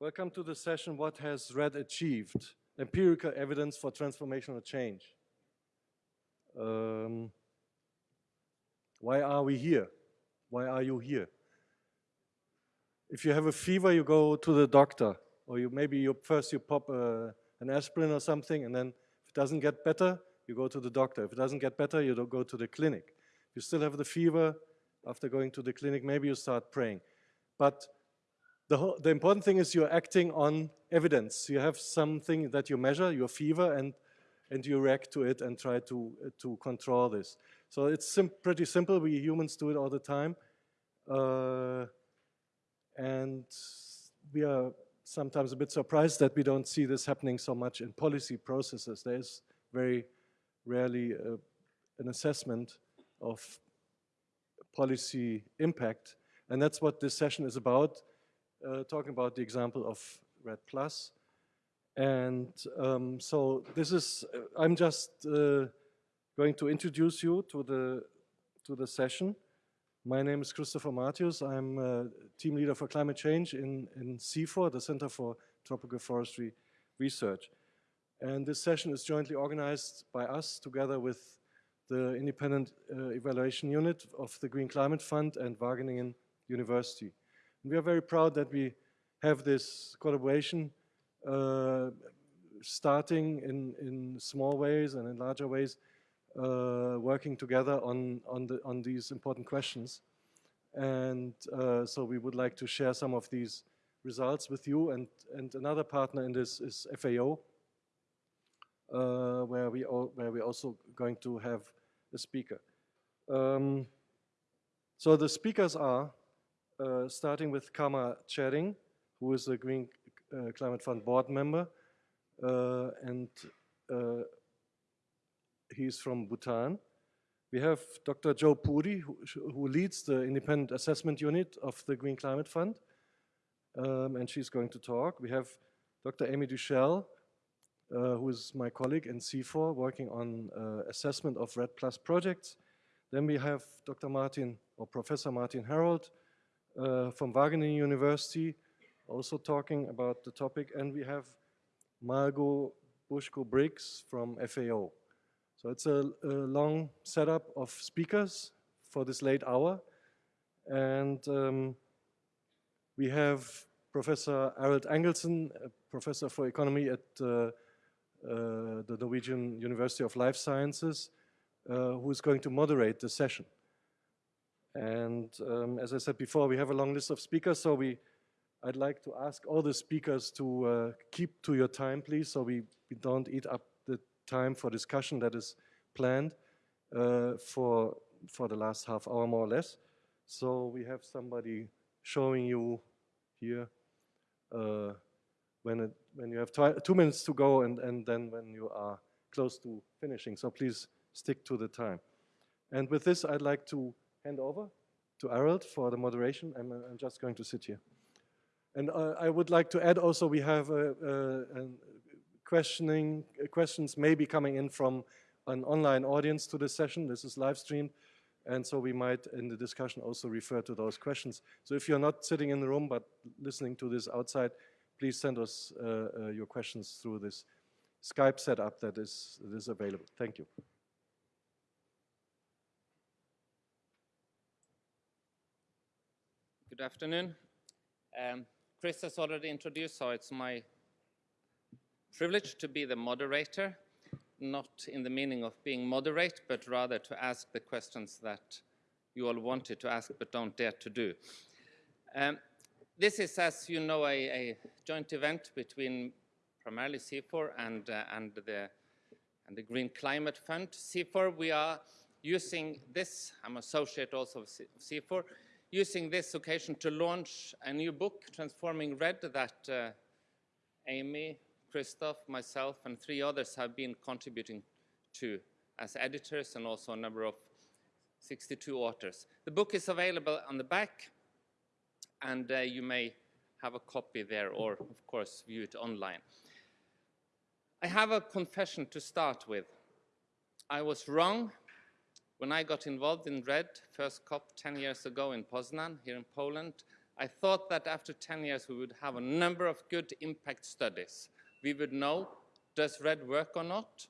Welcome to the session, What Has REDD Achieved? Empirical Evidence for Transformational Change. Um, why are we here? Why are you here? If you have a fever, you go to the doctor, or you maybe you first you pop a, an aspirin or something, and then if it doesn't get better, you go to the doctor. If it doesn't get better, you don't go to the clinic. If you still have the fever, after going to the clinic, maybe you start praying. But the, the important thing is you're acting on evidence. You have something that you measure, your fever, and, and you react to it and try to, uh, to control this. So it's sim pretty simple. We humans do it all the time. Uh, and we are sometimes a bit surprised that we don't see this happening so much in policy processes. There is very rarely uh, an assessment of policy impact. And that's what this session is about, uh, talking about the example of REDD Plus. And um, so this is, uh, I'm just uh, going to introduce you to the, to the session. My name is Christopher Martius. I'm a team leader for climate change in, in CIFOR, the Center for Tropical Forestry Research. And this session is jointly organized by us together with the independent uh, evaluation unit of the Green Climate Fund and Wageningen University. And we are very proud that we have this collaboration uh, starting in, in small ways and in larger ways, uh, working together on, on, the, on these important questions. And uh, so we would like to share some of these results with you. And, and another partner in this is FAO, uh, where we all, where we're also going to have a speaker. Um, so the speakers are uh, starting with Karma Tshering, who is a Green uh, Climate Fund board member, uh, and uh, he's from Bhutan. We have Dr. Jo Puri, who, who, leads the independent assessment unit of the Green Climate Fund, um, and she's going to talk. We have Dr. Amy Duchelle, uh, who is my colleague in CIFOR, working on uh, assessment of REDD Plus projects. Then we have Dr. Martin or Professor Martin Herold uh, from Wageningen University also talking about the topic. And we have Margot Bushko-Briggs from FAO. So it's a, a, long setup of speakers for this late hour. And um, we have Professor Arild Angelsen, professor for economy at uh, uh, the Norwegian University of Life Sciences, uh, who is going to moderate the session. And um, as I said before, we have a long list of speakers, so we, I'd like to ask all the speakers to uh, keep to your time, please, so we, we don't eat up the time for discussion that is planned uh, for, for the last half hour, more or less. So we have somebody showing you here uh, when, it, when you have two minutes to go and, and then when you are close to finishing. So please stick to the time. And with this, I'd like to hand over to Arild for the moderation. I'm, I'm just going to sit here. And uh, I would like to add also, we have a, a, a questioning, uh, questions may be coming in from an online audience to this session. This is live streamed. And so we might, in the discussion, also refer to those questions. So if you're not sitting in the room, but listening to this outside, please send us uh, uh, your questions through this Skype setup that is, that is available. Thank you. Good afternoon. Um, Chris has already introduced, so it's my privilege to be the moderator, not in the meaning of being moderate, but rather to ask the questions that you all wanted to ask but don't dare to do. Um, this is, as you know, a, a joint event between primarily CIFOR and, uh, and, the, and the Green Climate Fund. CIFOR, we are using this, I'm associate also of CIFOR, using this occasion to launch a new book, Transforming REDD, that uh, Amy, Christoph, myself, and three others have been contributing to as editors and also a number of 62 authors. The book is available on the back and uh, you may have a copy there or, of course, view it online. I have a confession to start with. I was wrong when I got involved in REDD, first COP 10 years ago in Poznan, here in Poland. I thought that after 10 years we would have a number of good impact studies. We would know, does REDD work or not?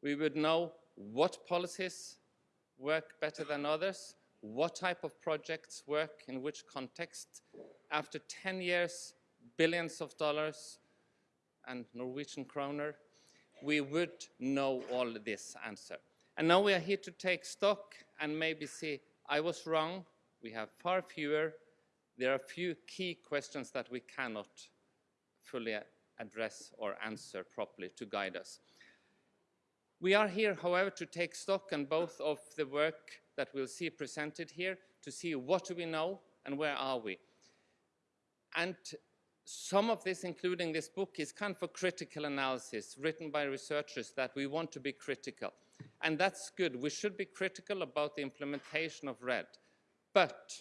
We would know what policies work better than others, what type of projects work in which context. After 10 years, billions of dollars and Norwegian kroner, we would know all this answer. And now we are here to take stock and maybe see, I was wrong, we have far fewer, there are few key questions that we cannot fully address or answer properly to guide us. We are here, however, to take stock on both of the work that we'll see presented here, to see what do we know and where are we. And some of this, including this book, is kind of a critical analysis written by researchers that we want to be critical. And that's good. We should be critical about the implementation of REDD. But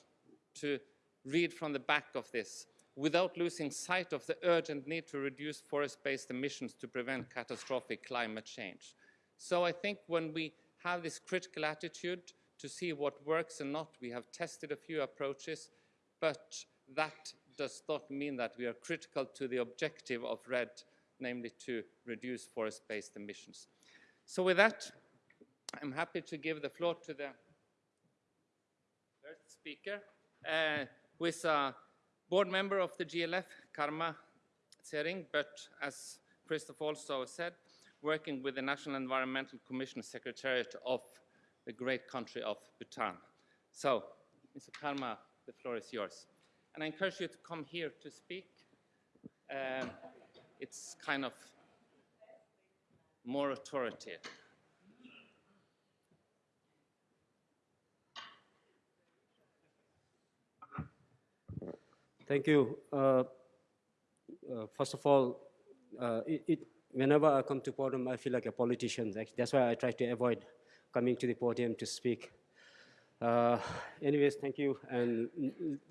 to read from the back of this, without losing sight of the urgent need to reduce forest-based emissions to prevent catastrophic climate change. So I think when we have this critical attitude to see what works and not, we have tested a few approaches, but that does not mean that we are critical to the objective of REDD, namely to reduce forest-based emissions. So with that, I'm happy to give the floor to the first speaker, uh, who is a board member of the GLF, Karma Tshering, but as Christoph also said, working with the National Environmental Commission Secretariat of the great country of Bhutan. So, Mr. Karma, the floor is yours. And I encourage you to come here to speak. Um, it's kind of more authoritative. Thank you. Uh, uh, first of all, uh, it, it, whenever I come to podium, I feel like a politician. That's why I try to avoid coming to the podium to speak. Uh, anyways, thank you, and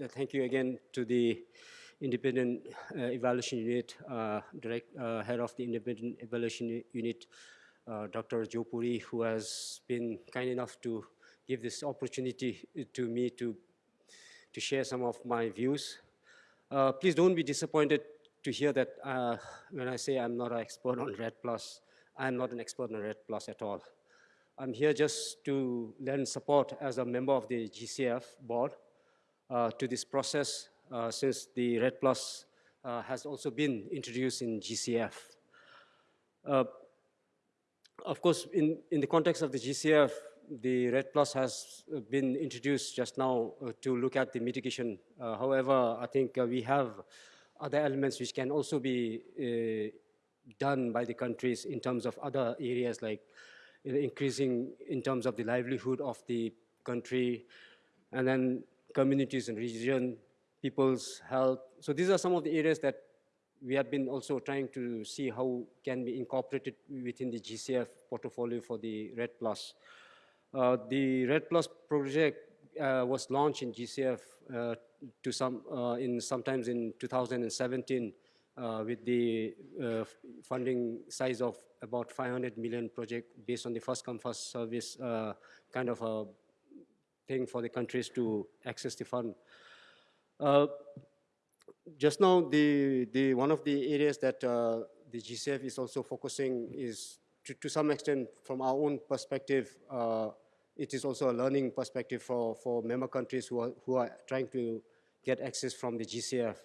thank you again to the independent uh, evaluation unit, uh, direct head of the independent evaluation unit, Dr. Jo Puri, who has been kind enough to give this opportunity to me to to share some of my views. Uh, please don't be disappointed to hear that uh, when I say I'm not an expert on REDD+, I'm not an expert on REDD Plus at all. I'm here just to lend support as a member of the GCF board uh, to this process uh, since the REDD Plus uh, has also been introduced in GCF. Uh, of course, in, in the context of the GCF, the REDD Plus has been introduced just now uh, to look at the mitigation. Uh, however, I think we have other elements which can also be done by the countries in terms of other areas like increasing in terms of the livelihood of the country, and then communities and region, people's health. So these are some of the areas that we have been also trying to see how can be incorporated within the GCF portfolio for the REDD Plus. Uh, the REDD Plus project uh, was launched in GCF uh, to some uh, in sometimes in 2017 uh, with the funding size of about 500 million project based on the first come first service kind of a thing for the countries to access the fund. Just now, the, the, one of the areas that the GCF is also focusing is to, to some extent from our own perspective, uh, it is also a learning perspective for, for member countries who are, who are trying to get access from the GCF.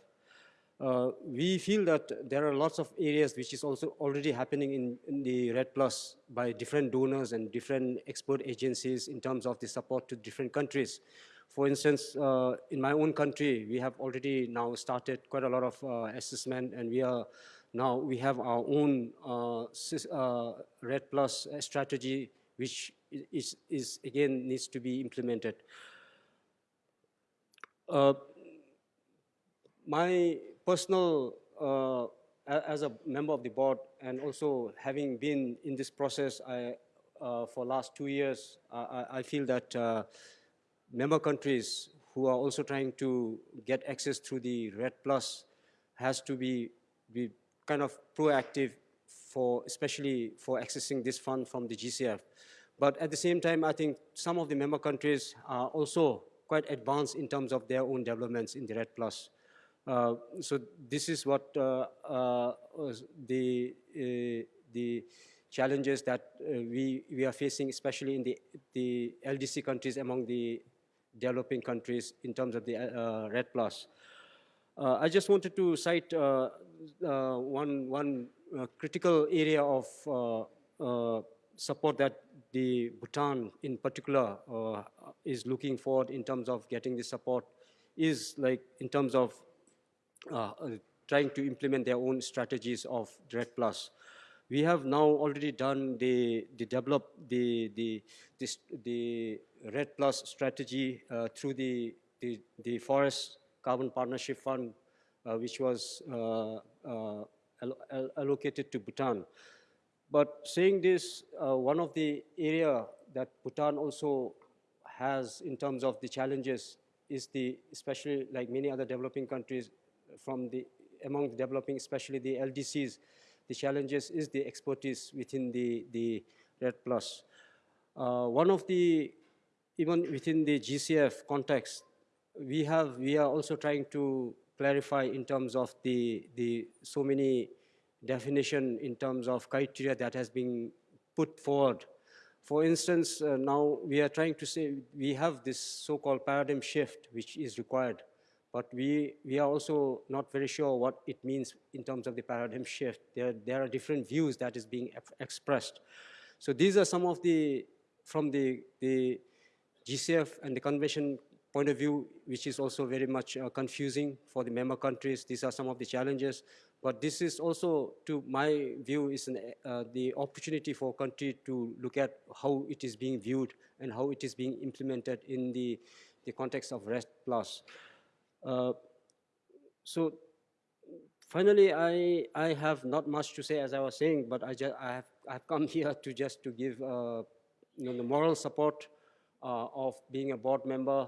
Uh, we feel that there are lots of areas which is also already happening in, in, the REDD Plus by different donors and different expert agencies in terms of the support to different countries. For instance, uh, in my own country, we have already now started quite a lot of uh, assessment and we are now, we have our own uh, uh, REDD Plus strategy which is, is, again needs to be implemented. my personal, uh, as a member of the board and also having been in this process I, uh, for last two years, I, I feel that uh, member countries who are also trying to get access through the REDD Plus has to be, be kind of proactive for, especially for accessing this fund from the GCF. But at the same time, I think some of the member countries are also quite advanced in terms of their own developments in the REDD Plus. Uh, so this is what uh, uh, the uh, the challenges that uh, we we are facing, especially in the the LDC countries among the developing countries in terms of the uh, REDD Plus. Uh, I just wanted to cite uh, uh, one one critical area of support that the Bhutan, in particular, is looking forward in terms of getting the support is like in terms of trying to implement their own strategies of REDD Plus. We have now already done the, the develop the, the, this, the REDD Plus strategy uh, through the, the, the Forest Carbon Partnership Fund, uh, which was uh, uh, allocated to Bhutan. But saying this, one of the area that Bhutan also has in terms of the challenges is the, especially like many other developing countries from the, among the developing, especially the LDCs, the challenges is the expertise within the, the REDD Plus. Uh, one of the, even within the GCF context, we have, we are also trying to clarify in terms of the, the so many definition in terms of criteria that has been put forward. For instance, uh, now we are trying to say we have this so-called paradigm shift which is required, but we, we are also not very sure what it means in terms of the paradigm shift. There, there are different views that is being expressed. So these are some of the, from the, the GCF and the convention point of view, which is also very much uh, confusing for the member countries. These are some of the challenges. But this is also, to my view, is an, uh, the opportunity for a country to look at how it is being viewed and how it is being implemented in the, the context of REDD Plus. Uh, so finally, I, I have not much to say as I was saying, but I, just, I, have, I have come here to just to give uh, you know, the moral support uh, of being a board member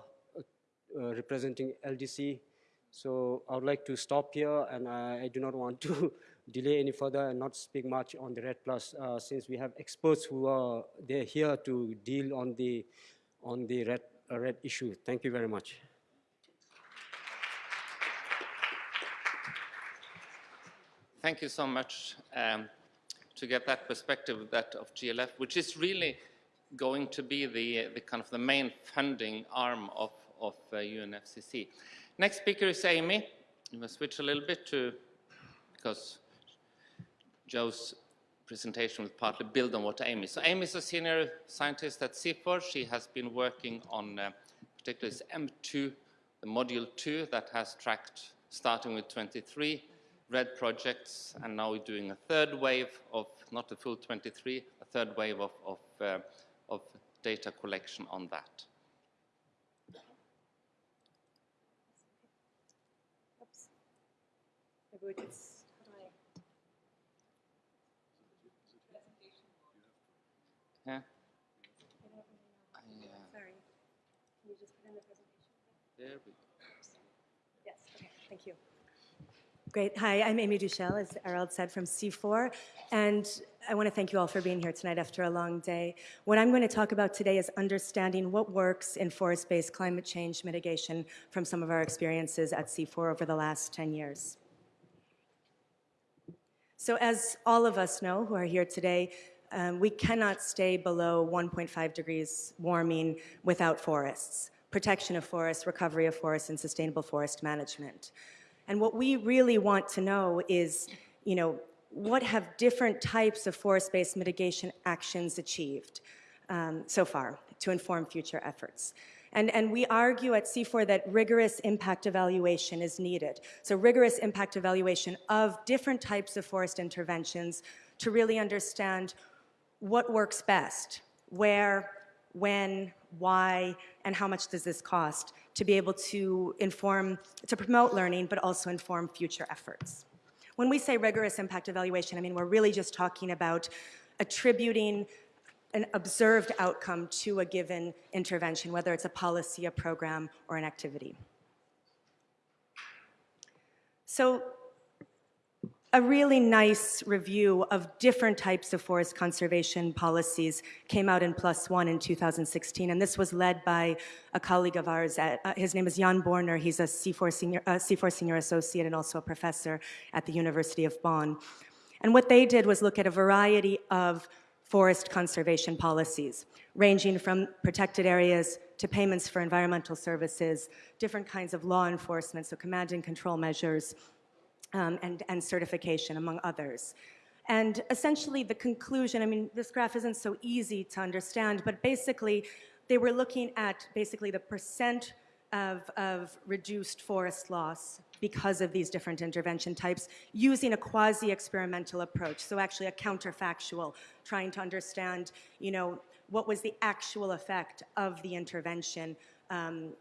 representing LDC. So I would like to stop here and I, I do not want to delay any further and not speak much on the REDD Plus uh, since we have experts who are they're here to deal on the, on the REDD, uh, REDD issue. Thank you very much. Thank you so much um, to get that perspective that of GLF, which is really going to be the, the kind of the main funding arm of, of uh, UNFCCC. Next speaker is Amy. You must switch a little bit to, because Jo's presentation will partly build on what Amy. So Amy is a senior scientist at CIFOR. She has been working on uh, particularly this M2, the module 2 that has tracked starting with 23 REDD projects, and now we're doing a third wave of, not the full 23, a third wave of, of, uh, of data collection on that. How do I? Yeah? I really. I, uh, Sorry. Can you just put in the presentation? there we go. Yes, okay, thank you. Great. Hi, I'm Amy Duchelle, as Arild said, from CIFOR. And I want to thank you all for being here tonight after a long day. What I'm going to talk about today is understanding what works in forest-based climate change mitigation from some of our experiences at CIFOR over the last 10 years. So as all of us know who are here today, um, we cannot stay below 1.5 degrees warming without forests, protection of forests, recovery of forests, and sustainable forest management. And what we really want to know is, you know, what have different types of forest-based mitigation actions achieved um, so far to inform future efforts? And, and we argue at CIFOR that rigorous impact evaluation is needed. So rigorous impact evaluation of different types of forest interventions to really understand what works best, where, when, why, and how much does this cost to be able to inform, to promote learning, but also inform future efforts. When we say rigorous impact evaluation, I mean, we're really just talking about attributing an observed outcome to a given intervention, whether it's a policy, a program, or an activity. So a really nice review of different types of forest conservation policies came out in PLOS One in 2016, and this was led by a colleague of ours. At, uh, his name is Jan Borner. He's a CIFOR senior, uh, CIFOR senior associate and also a professor at the University of Bonn. And what they did was look at a variety of forest conservation policies, ranging from protected areas to payments for environmental services, different kinds of law enforcement, so command and control measures, um, and, and certification, among others. And essentially, the conclusion I mean, this graph isn't so easy to understand, but basically, they were looking at basically the percent of, of reduced forest loss because of these different intervention types using a quasi-experimental approach, so actually a counterfactual, trying to understand, you know, what was the actual effect of the intervention um,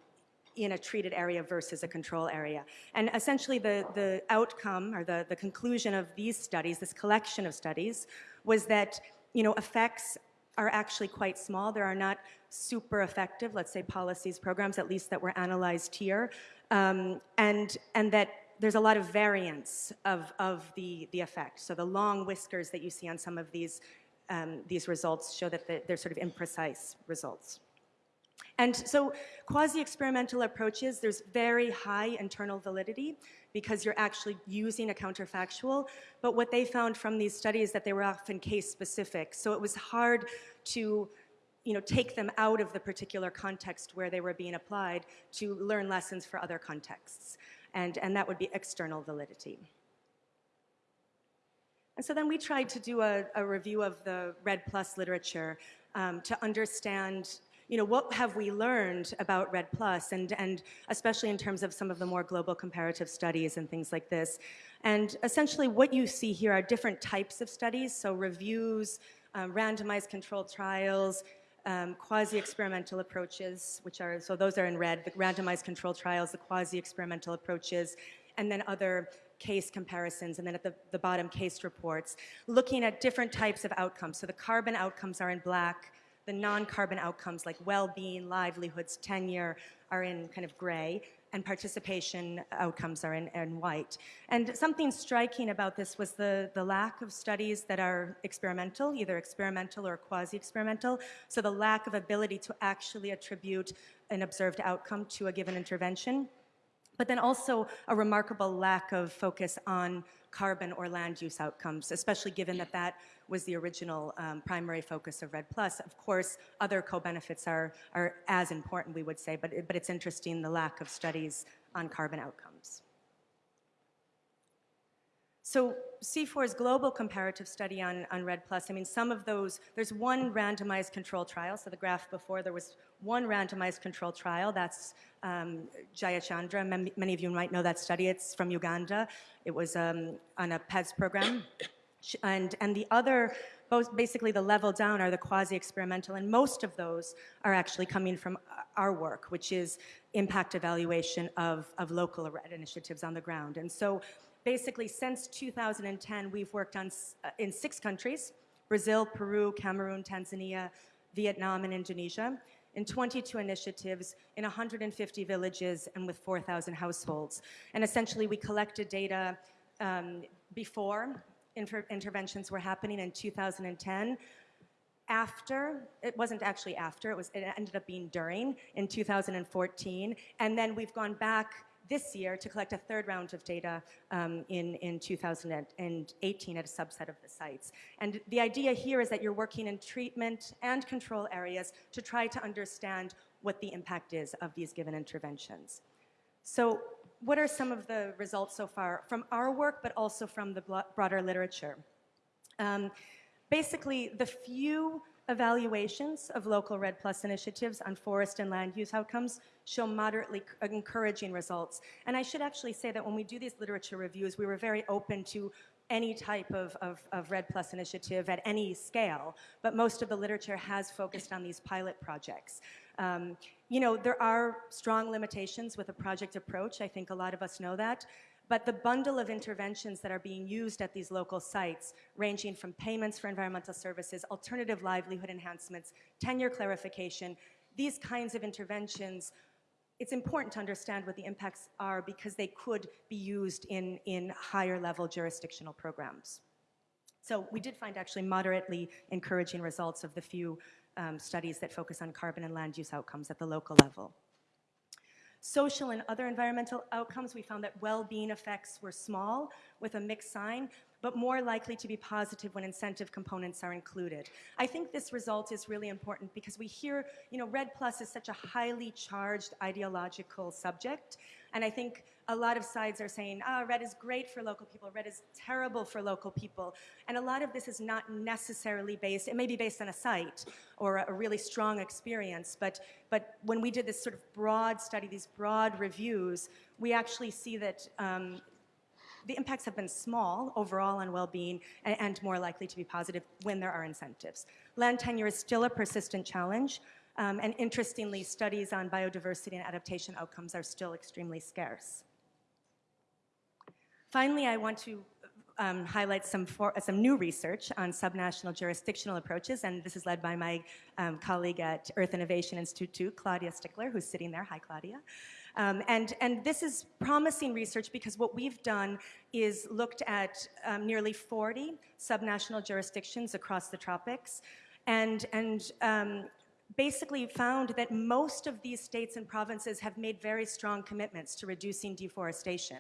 in a treated area versus a control area. And essentially the, the outcome or the, the conclusion of these studies, this collection of studies, was that you know, effects are actually quite small. There are not super effective, let's say policies, programs, at least that were analyzed here. Um, and, and that there's a lot of variance of, of the, the effect. So the long whiskers that you see on some of these, um, these results show that the, they're sort of imprecise results. And so quasi-experimental approaches, there's very high internal validity because you're actually using a counterfactual. But what they found from these studies that they were often case specific. So it was hard to you know, take them out of the particular context where they were being applied to learn lessons for other contexts. And, and that would be external validity. And so then we tried to do a, a review of the REDD Plus literature um, to understand you know, what have we learned about REDD Plus, and, and especially in terms of some of the more global comparative studies and things like this. And essentially what you see here are different types of studies, so reviews, um, randomized controlled trials, um, quasi-experimental approaches, which are, so those are in red, the randomized controlled trials, the quasi-experimental approaches, and then other case comparisons, and then at the, the bottom, case reports, looking at different types of outcomes. So the carbon outcomes are in black, the non-carbon outcomes like well-being, livelihoods, tenure are in kind of gray, and participation outcomes are in, in, white. And something striking about this was the, the lack of studies that are experimental, either experimental or quasi-experimental, so the lack of ability to actually attribute an observed outcome to a given intervention but then also a remarkable lack of focus on carbon or land use outcomes, especially given that that was the original um, primary focus of REDD Plus. Of course, other co-benefits are, are as important, we would say, but, but it's interesting the lack of studies on carbon outcomes. So CIFOR's global comparative study on, on REDD Plus, I mean, some of those, there's one randomized control trial. So the graph before, there was one randomized control trial. That's um, Jayachandran. Many of you might know that study. It's from Uganda. It was um, on a PES program. And, and the other, both basically the level down are the quasi-experimental, and most of those are actually coming from our work, which is impact evaluation of, of local initiatives on the ground. And so basically since 2010, we've worked on uh, in six countries, Brazil, Peru, Cameroon, Tanzania, Vietnam, and Indonesia, in 22 initiatives in 150 villages and with 4,000 households. And essentially we collected data um, before inter interventions were happening in 2010, after, it wasn't actually after, it, was, it ended up being during in 2014, and then we've gone back this year to collect a third round of data um, in, in 2018 at a subset of the sites. And the idea here is that you're working in treatment and control areas to try to understand what the impact is of these given interventions. So what are some of the results so far from our work, but also from the broader literature? Um, basically, the few evaluations of local REDD Plus initiatives on forest and land use outcomes show moderately encouraging results. And I should actually say that when we do these literature reviews, we were very open to any type of, of, of REDD Plus initiative at any scale, but most of the literature has focused on these pilot projects. Um, you know, there are strong limitations with a project approach. I think a lot of us know that. But the bundle of interventions that are being used at these local sites, ranging from payments for environmental services, alternative livelihood enhancements, tenure clarification, these kinds of interventions it's important to understand what the impacts are because they could be used in, in higher level jurisdictional programs. So we did find actually moderately encouraging results of the few um, studies that focus on carbon and land use outcomes at the local level. Social and other environmental outcomes, we found that well-being effects were small with a mixed sign, but more likely to be positive when incentive components are included. I think this result is really important because we hear, you know, REDD Plus is such a highly charged ideological subject, and I think a lot of sides are saying, ah, REDD is great for local people, REDD is terrible for local people. And a lot of this is not necessarily based, it may be based on a site or a, really strong experience, but, but when we did this sort of broad study, these broad reviews, we actually see that um, the impacts have been small overall on well-being and, and, more likely to be positive when there are incentives. Land tenure is still a persistent challenge, um, and interestingly, studies on biodiversity and adaptation outcomes are still extremely scarce. Finally, I want to um, highlight some, for, uh, some new research on subnational jurisdictional approaches, and this is led by my um, colleague at Earth Innovation Institute 2, Claudia Stickler, who's sitting there. Hi, Claudia. Um, and, and this is promising research because what we've done is looked at um, nearly 40 subnational jurisdictions across the tropics and, and um, basically found that most of these states and provinces have made very strong commitments to reducing deforestation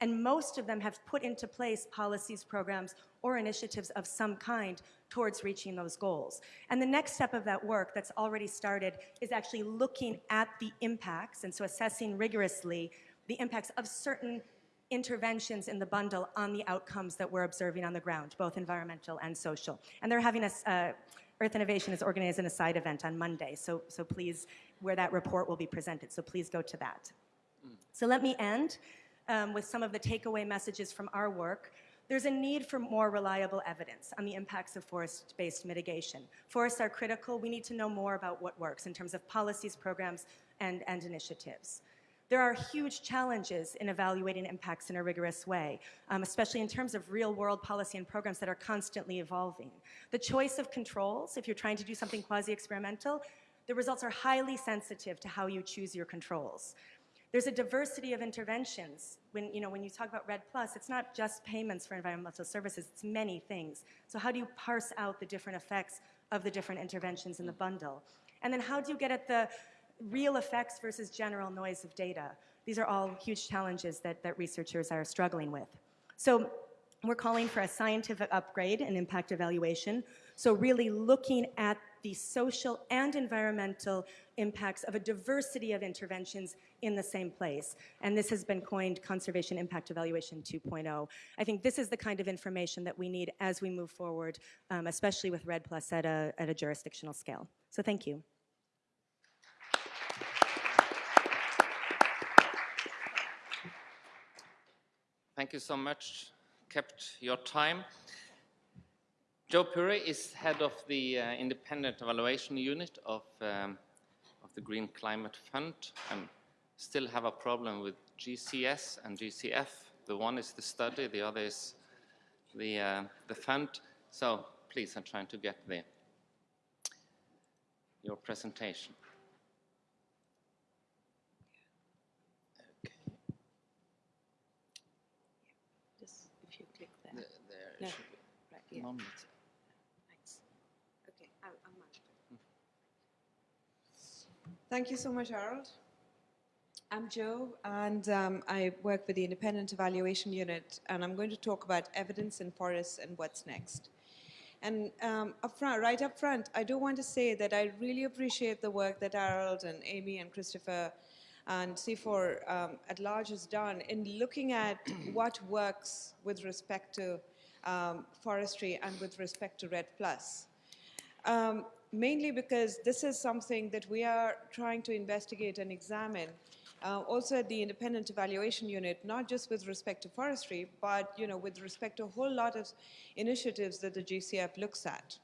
and most of them have put into place policies, programs, or initiatives of some kind towards reaching those goals. And the next step of that work that's already started is actually looking at the impacts, and so assessing rigorously the impacts of certain interventions in the bundle on the outcomes that we're observing on the ground, both environmental and social. And they're having a, uh, Earth Innovation is organizing a side event on Monday, so, so please, where that report will be presented, so please go to that. Mm. So let me end um, with some of the takeaway messages from our work, there's a need for more reliable evidence on the impacts of forest-based mitigation. Forests are critical. We need to know more about what works in terms of policies, programs, and, and initiatives. There are huge challenges in evaluating impacts in a rigorous way, um, especially in terms of real-world policy and programs that are constantly evolving. The choice of controls, if you're trying to do something quasi-experimental, the results are highly sensitive to how you choose your controls. There's a diversity of interventions. When you, know, when you talk about REDD+, Plus, it's not just payments for environmental services, it's many things. So how do you parse out the different effects of the different interventions in the bundle? And then how do you get at the real effects versus general noise of data? These are all huge challenges that, that researchers are struggling with. So we're calling for a scientific upgrade in impact evaluation. So really looking at the social and environmental impacts of a diversity of interventions in the same place. And this has been coined Conservation Impact Evaluation 2.0. I think this is the kind of information that we need as we move forward, um, especially with REDD Plus at a, at a jurisdictional scale. So thank you. Thank you so much. Kept your time. Jo Puri is head of the uh, independent evaluation unit of, um, of the Green Climate Fund and still have a problem with GCS and GCF. The one is the study, the other is the, uh, the fund. So please, I'm trying to get the, your presentation. Okay. Just if you click there. The, there No. should be Right, yeah. moment. Thanks. Okay, I- I'm on. Thank you so much, Harold. I'm Jo, and um, I work with the Independent Evaluation Unit, and I'm going to talk about evidence in forests and what's next. And um, up front, right up front, I do want to say that I really appreciate the work that Harold and Amy and Christopher and CIFOR um, at large has done in looking at what works with respect to um, forestry and with respect to REDD+. Plus. Um, mainly because this is something that we are trying to investigate and examine uh, also at the independent evaluation unit, not just with respect to forestry, but you know, with respect to a whole lot of initiatives that the GCF looks at.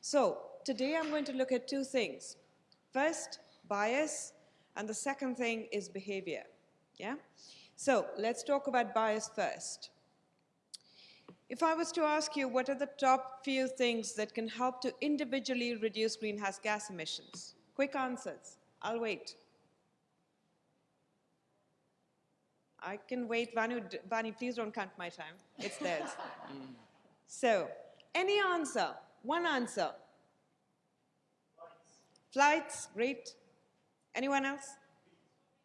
So today I'm going to look at two things. First, bias, and the second thing is behavior. Yeah? So let's talk about bias first. If I was to ask you what are the top few things that can help to individually reduce greenhouse gas emissions? Quick answers. I'll wait. I can wait. Vanu, Vani, please don't count my time. It's theirs. so, any answer? One answer. Flights. Flights, great. Anyone else?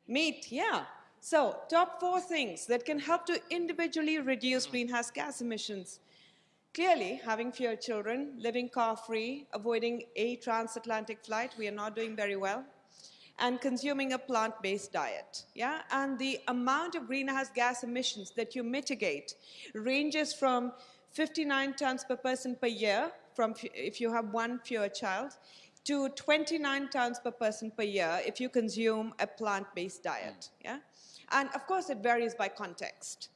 Meat, yeah. So, top four things that can help to individually reduce greenhouse gas emissions. Clearly, having fewer children, living car-free, avoiding a transatlantic flight, we are not doing very well, and consuming a plant-based diet. Yeah, and the amount of greenhouse gas emissions that you mitigate ranges from 59 tons per person per year, from if you have one fewer child, to 29 tons per person per year if you consume a plant-based diet. Yeah, and of course it varies by context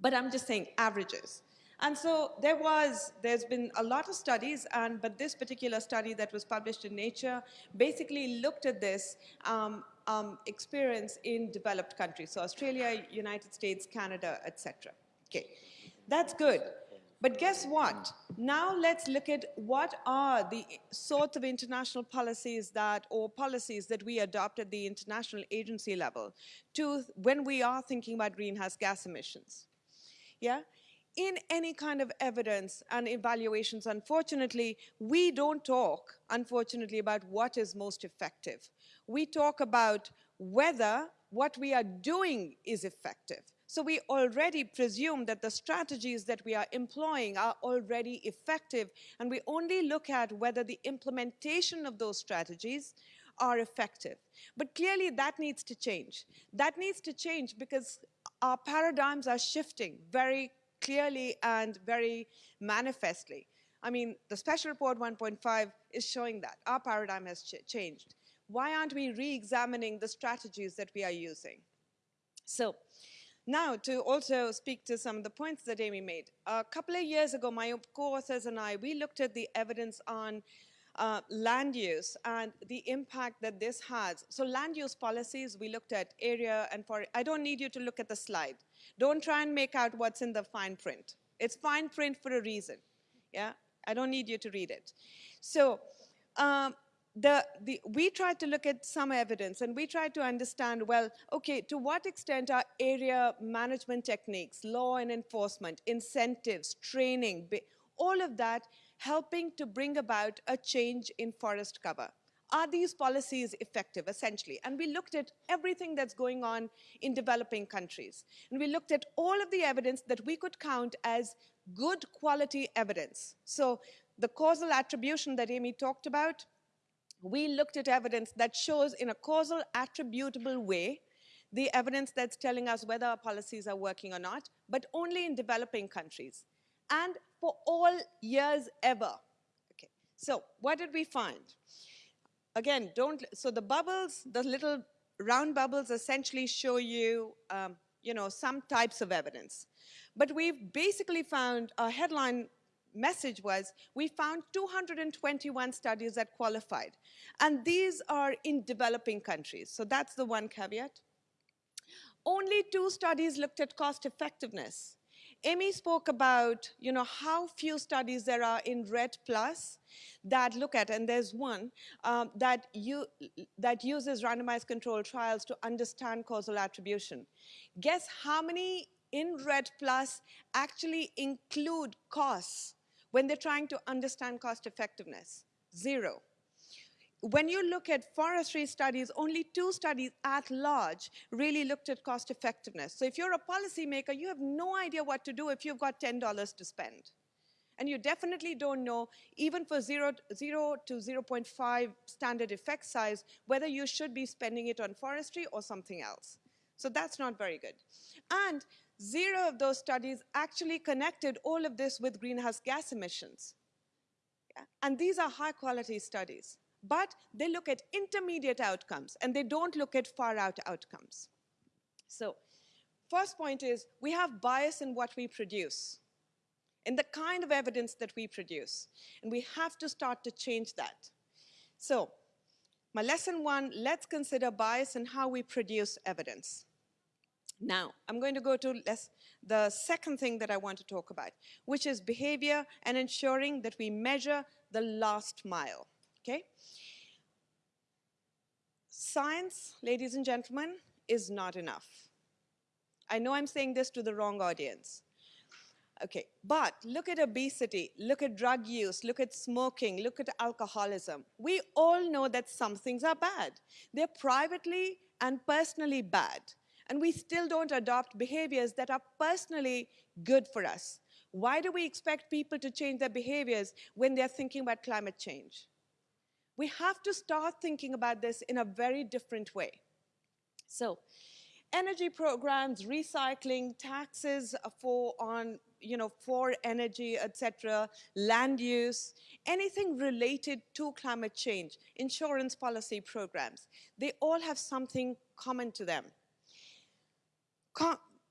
but I'm just saying averages. And so there was, there's been a lot of studies, and but this particular study that was published in Nature basically looked at this um, um, experience in developed countries, so Australia, United States, Canada, etc. Okay, that's good. But guess what? Now let's look at what are the sorts of international policies that, or policies that we adopt at the international agency level to when we are thinking about greenhouse gas emissions. Yeah? In any kind of evidence and evaluations unfortunately we don't talk unfortunately about what is most effective. We talk about whether what we are doing is effective so we already presume that the strategies that we are employing are already effective and we only look at whether the implementation of those strategies are effective. But clearly that needs to change. That needs to change because our paradigms are shifting very clearly and very manifestly. I mean, the special report 1.5 is showing that our paradigm has ch- changed. Why aren't we re-examining the strategies that we are using? So now to also speak to some of the points that Amy made. A couple of years ago, my co-authors and I, we looked at the evidence on uh, land use and the impact that this has. So land use policies, we looked at area and for, I don't need you to look at the slide. Don't try and make out what's in the fine print. It's fine print for a reason, yeah? I don't need you to read it. So um, the, the, we tried to look at some evidence and we tried to understand, well, okay, to what extent are area management techniques, law and enforcement, incentives, training, all of that helping to bring about a change in forest cover? Are these policies effective, essentially? And we looked at everything that's going on in developing countries. And we looked at all of the evidence that we could count as good quality evidence. So the causal attribution that Amy talked about, we looked at evidence that shows in a causal attributable way the evidence that's telling us whether our policies are working or not, but only in developing countries and for all years ever. Okay, so what did we find? Again, don't, so the bubbles, the little round bubbles essentially show you, um, you know, some types of evidence. But we've basically found, our headline message was we found 221 studies that qualified. And these are in developing countries. So that's the one caveat. Only two studies looked at cost effectiveness. Amy spoke about, you know, how few studies there are in REDD Plus that look at, and there's one um, that, you, that uses randomized controlled trials to understand causal attribution. Guess how many in REDD Plus actually include costs when they're trying to understand cost effectiveness? Zero. When you look at forestry studies, only two studies at large really looked at cost effectiveness. So if you're a policymaker, you have no idea what to do if you've got $10 to spend. And you definitely don't know, even for 0, 0 to 0.5 standard effect size, whether you should be spending it on forestry or something else. So that's not very good. And zero of those studies actually connected all of this with greenhouse gas emissions. Yeah? And these are high quality studies. But they look at intermediate outcomes and they don't look at far out outcomes. So, first point is we have bias in what we produce, in the kind of evidence that we produce. And we have to start to change that. So, my lesson one let's consider bias in how we produce evidence. Now, I'm going to go to less, the second thing that I want to talk about, which is behavior and ensuring that we measure the last mile. Okay? Science, ladies and gentlemen, is not enough. I know I'm saying this to the wrong audience. Okay, but look at obesity, look at drug use, look at smoking, look at alcoholism. We all know that some things are bad. They're privately and personally bad. And we still don't adopt behaviors that are personally good for us. Why do we expect people to change their behaviors when they're thinking about climate change? We have to start thinking about this in a very different way. So, energy programs, recycling, taxes for on you know for energy, etc., land use, anything related to climate change, insurance policy programs, they all have something common to them.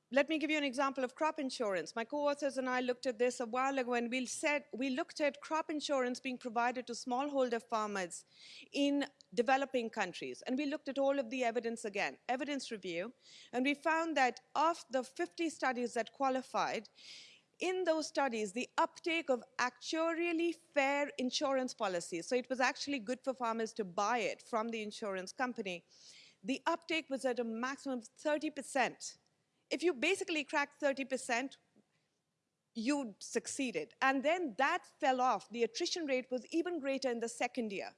Let me give you an example of crop insurance. My co-authors and I looked at this a while ago and we said we looked at crop insurance being provided to smallholder farmers in developing countries. And we looked at all of the evidence again, evidence review, and we found that of the 50 studies that qualified, in those studies, the uptake of actuarially fair insurance policies, so it was actually good for farmers to buy it from the insurance company, the uptake was at a maximum of 30%. If you basically cracked 30%, you succeeded. And then that fell off. The attrition rate was even greater in the second year.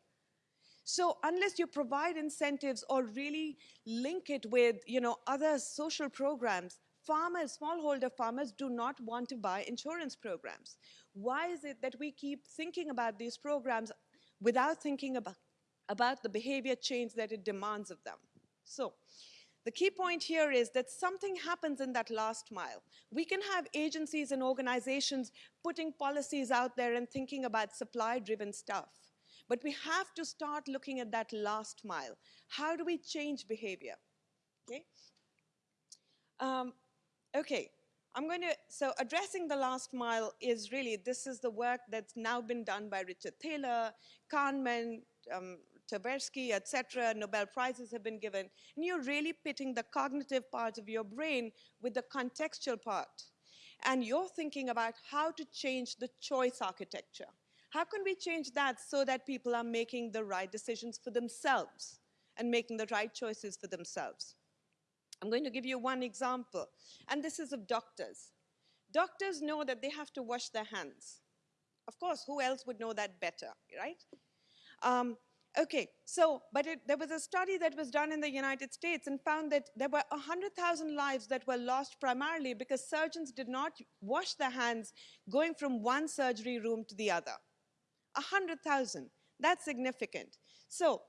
So unless you provide incentives or really link it with you know, other social programs, farmers, smallholder farmers do not want to buy insurance programs. Why is it that we keep thinking about these programs without thinking about, about the behavior change that it demands of them? So the key point here is that something happens in that last mile. We can have agencies and organizations putting policies out there and thinking about supply-driven stuff. But we have to start looking at that last mile. How do we change behavior? Okay. Um, okay. I'm going to, so addressing the last mile is really, this is the work that's now been done by Richard Thaler, Kahneman, um, Tversky, etc., Nobel Prizes have been given, and you're really pitting the cognitive part of your brain with the contextual part. And you're thinking about how to change the choice architecture. How can we change that so that people are making the right decisions for themselves and making the right choices for themselves? I'm going to give you one example, and this is of doctors. Doctors know that they have to wash their hands. Of course, who else would know that better, right? Um, Okay, so, but it, there was a study that was done in the United States and found that there were 100,000 lives that were lost primarily because surgeons did not wash their hands going from one surgery room to the other. 100,000, that's significant. So,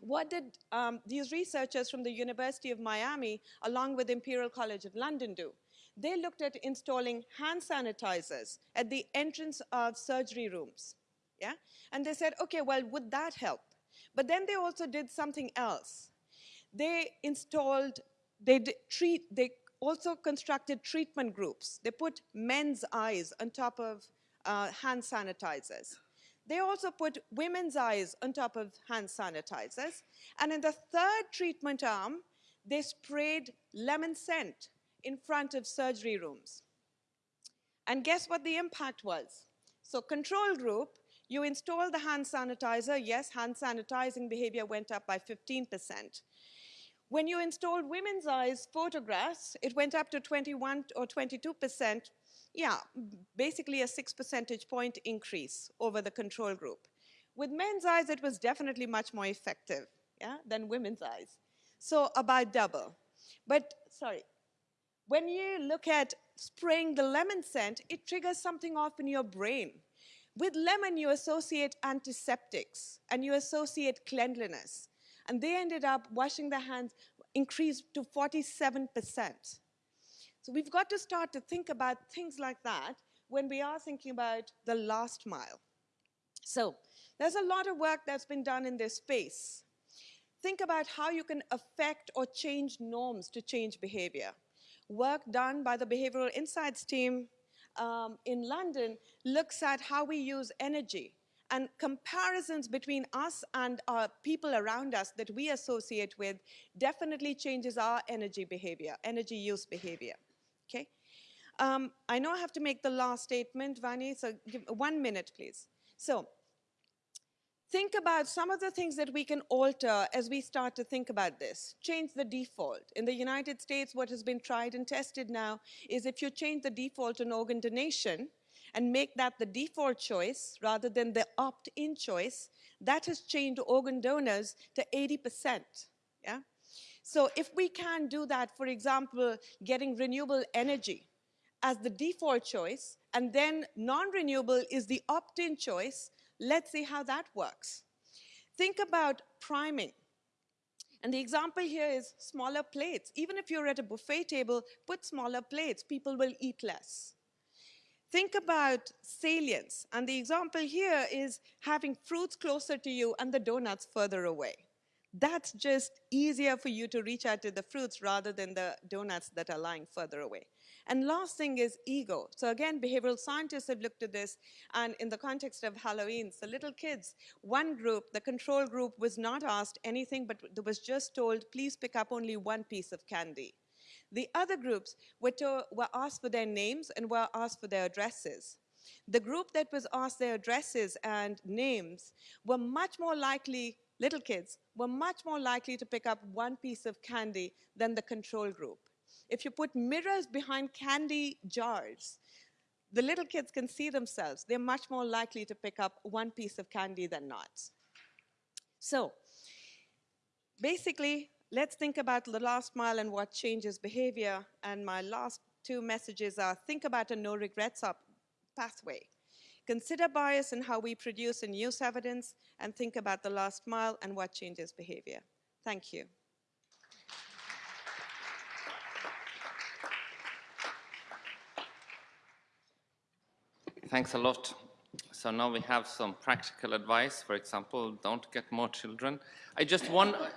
what did um, these researchers from the University of Miami, along with Imperial College of London do? They looked at installing hand sanitizers at the entrance of surgery rooms yeah? And they said, okay, well, would that help? But then they also did something else. They installed, they treat, they also constructed treatment groups. They put men's eyes on top of uh, hand sanitizers. They also put women's eyes on top of hand sanitizers. And in the third treatment arm, they sprayed lemon scent in front of surgery rooms. And guess what the impact was? So control group you install the hand sanitizer, yes, hand sanitizing behavior went up by 15%. When you installed women's eyes photographs, it went up to 21 or 22%. Yeah, basically a six percentage point increase over the control group. With men's eyes, it was definitely much more effective yeah, than women's eyes. So about double. But, sorry, when you look at spraying the lemon scent, it triggers something off in your brain. With lemon, you associate antiseptics and you associate cleanliness. And they ended up washing their hands increased to 47%. So we've got to start to think about things like that when we are thinking about the last mile. So there's a lot of work that's been done in this space. Think about how you can affect or change norms to change behavior. Work done by the Behavioral Insights team um, in London looks at how we use energy and comparisons between us and our people around us that we associate with definitely changes our energy behavior, energy use behavior, okay? Um, I know I have to make the last statement, Vani, so give one minute, please. So, think about some of the things that we can alter as we start to think about this. Change the default. In the United States, what has been tried and tested now is if you change the default on organ donation and make that the default choice rather than the opt-in choice, that has changed organ donors to 80%. Yeah? So if we can do that, for example, getting renewable energy as the default choice, and then non-renewable is the opt-in choice, let's see how that works. Think about priming. And the example here is smaller plates. Even if you're at a buffet table, put smaller plates, people will eat less. Think about salience. And the example here is having fruits closer to you and the donuts further away. That's just easier for you to reach out to the fruits rather than the donuts that are lying further away. And last thing is ego. So again, behavioral scientists have looked at this, and in the context of Halloween, so little kids, one group, the control group, was not asked anything, but was just told, please pick up only one piece of candy. The other groups were, to, were asked for their names and were asked for their addresses. The group that was asked their addresses and names were much more likely, little kids, were much more likely to pick up one piece of candy than the control group. If you put mirrors behind candy jars, the little kids can see themselves. They're much more likely to pick up one piece of candy than not. So, basically, let's think about the last mile and what changes behavior. And my last two messages are think about a no regrets up pathway. Consider bias in how we produce and use evidence, and think about the last mile and what changes behavior. Thank you. Thanks a lot. So now we have some practical advice. For example, don't get more children. I just wonder,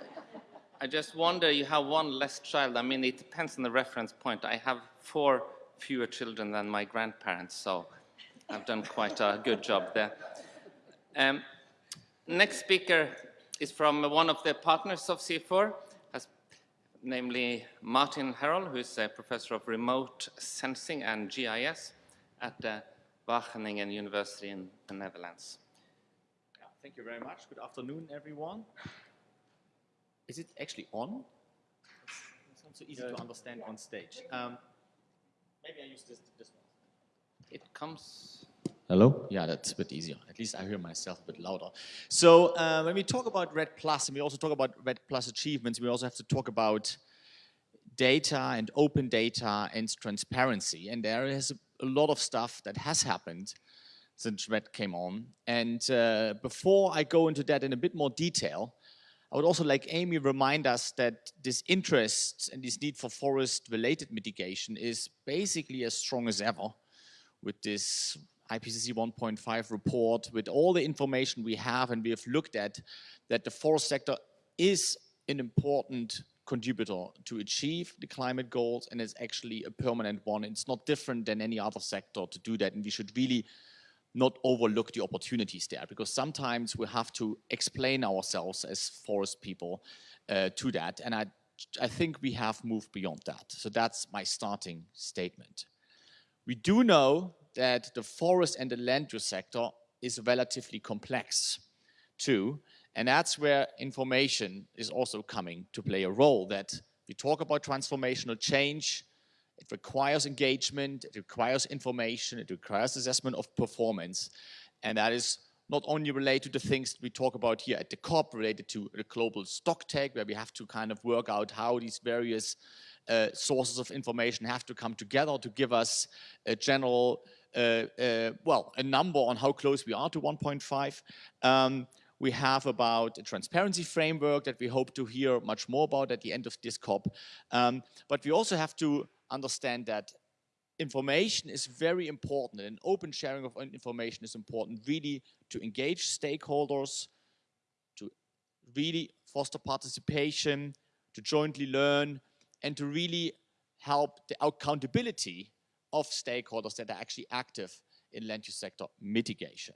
I just wonder, you have one less child. I mean, it depends on the reference point. I have four fewer children than my grandparents, so I've done quite a good job there. Um, next speaker is from one of the partners of CIFOR, as, namely Martin Herold, who is a professor of remote sensing and GIS at the Wageningen University in the Netherlands. Yeah, thank you very much. Good afternoon, everyone. Is it actually on? It's not so easy to understand on stage. Um, maybe I use this, this one. It comes Hello? Yeah, that's a bit easier. At least I hear myself a bit louder. So uh, when we talk about REDD Plus, and we also talk about REDD Plus achievements, we also have to talk about data and open data and transparency. And there is a lot of stuff that has happened since REDD came on. And uh, before I go into that in a bit more detail, I would also like Amy remind us that this interest and this need for forest-related mitigation is basically as strong as ever with this IPCC 1.5 report, with all the information we have and we have looked at, that the forest sector is an important contributor to achieve the climate goals and it's actually a permanent one. It's not different than any other sector to do that and we should really not overlook the opportunities there because sometimes we have to explain ourselves as forest people uh, to that and I, I think we have moved beyond that. So that's my starting statement. We do know that the forest and the land use sector is relatively complex too. And that's where information is also coming to play a role that we talk about transformational change, it requires engagement, it requires information, it requires assessment of performance. And that is not only related to the things we talk about here at the COP, related to the global stock take, where we have to kind of work out how these various uh, sources of information have to come together to give us a general, uh, uh, well, a number on how close we are to 1.5. Um, we have about a transparency framework that we hope to hear much more about at the end of this COP. Um, but we also have to understand that information is very important and open sharing of information is important really to engage stakeholders, to really foster participation, to jointly learn, and to really help the accountability of stakeholders that are actually active in land use sector mitigation.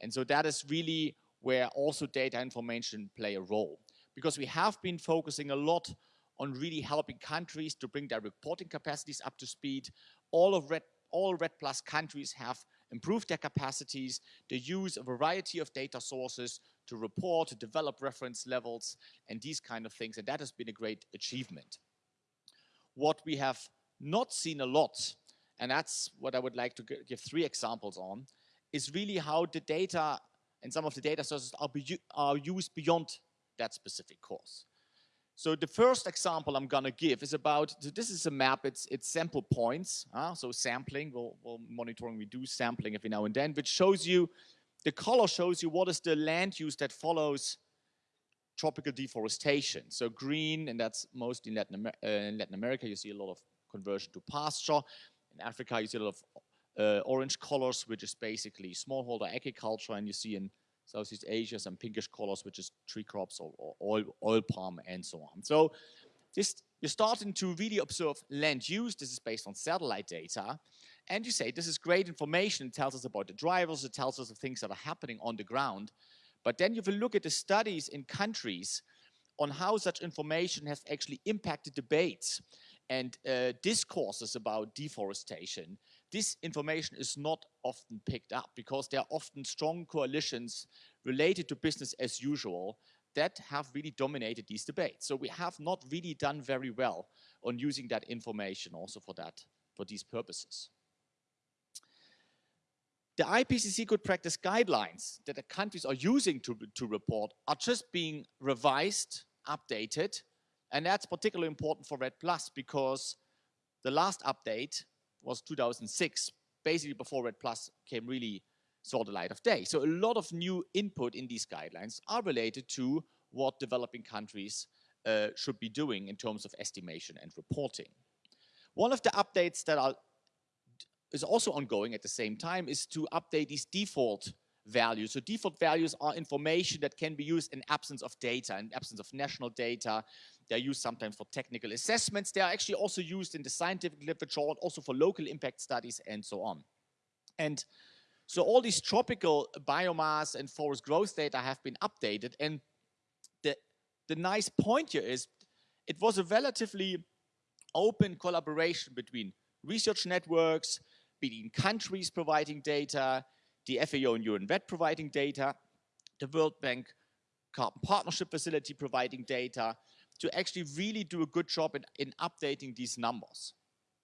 And so that is really where also data information play a role. Because we have been focusing a lot on really helping countries to bring their reporting capacities up to speed. All of REDD, all REDD Plus countries have improved their capacities. They use a variety of data sources to report, to develop reference levels, and these kind of things. And that has been a great achievement. What we have not seen a lot, and that's what I would like to give three examples on, is really how the data and some of the data sources are, are used beyond that specific course. So the first example I'm gonna give is about, so this is a map, it's, it's sample points, uh, so sampling, we'll, we'll monitoring, we do sampling every now and then, which shows you, the color shows you what is the land use that follows tropical deforestation. So green, and that's mostly in Latin, Amer uh, in Latin America, you see a lot of conversion to pasture. In Africa, you see a lot of uh, orange colors, which is basically smallholder agriculture, and you see in Southeast Asia some pinkish colors, which is tree crops or, or oil, oil palm and so on. So this, you're starting to really observe land use. This is based on satellite data. And you say, this is great information. It tells us about the drivers. It tells us the things that are happening on the ground. But then you look at the studies in countries on how such information has actually impacted debates and uh, discourses about deforestation this information is not often picked up because there are often strong coalitions related to business as usual that have really dominated these debates. So we have not really done very well on using that information also for that, for these purposes. The IPCC good practice guidelines that the countries are using to, to report are just being revised, updated, and that's particularly important for REDD Plus because the last update was 2006, basically before REDD Plus came really saw the light of day. So a lot of new input in these guidelines are related to what developing countries uh, should be doing in terms of estimation and reporting. One of the updates that is also ongoing at the same time is to update these default values. So default values are information that can be used in absence of data, in absence of national data. They're used sometimes for technical assessments. They are actually also used in the scientific literature and also for local impact studies and so on. And so all these tropical biomass and forest growth data have been updated. And the, the nice point here is it was a relatively open collaboration between research networks, between countries providing data, the FAO and UNVET providing data, the World Bank Carbon Partnership Facility providing data, to actually really do a good job in, in updating these numbers,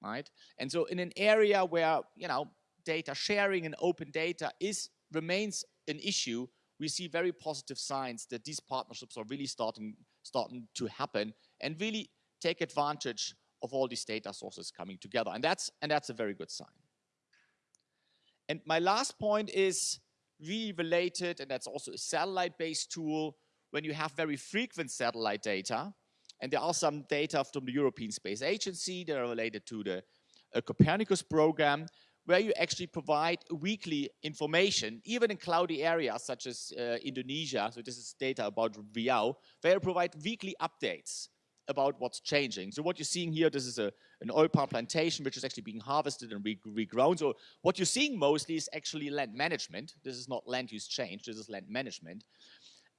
right? And so in an area where, you know, data sharing and open data is remains an issue, we see very positive signs that these partnerships are really starting, starting to happen and really take advantage of all these data sources coming together. And that's, and that's a very good sign. And my last point is really related, and that's also a satellite-based tool, when you have very frequent satellite data, and there are some data from the European Space Agency that are related to the uh, Copernicus program, where you actually provide weekly information, even in cloudy areas such as uh, Indonesia, so this is data about Riau, where you provide weekly updates about what's changing. So what you're seeing here, this is a, an oil palm plantation which is actually being harvested and re regrown. So what you're seeing mostly is actually land management. This is not land use change, this is land management.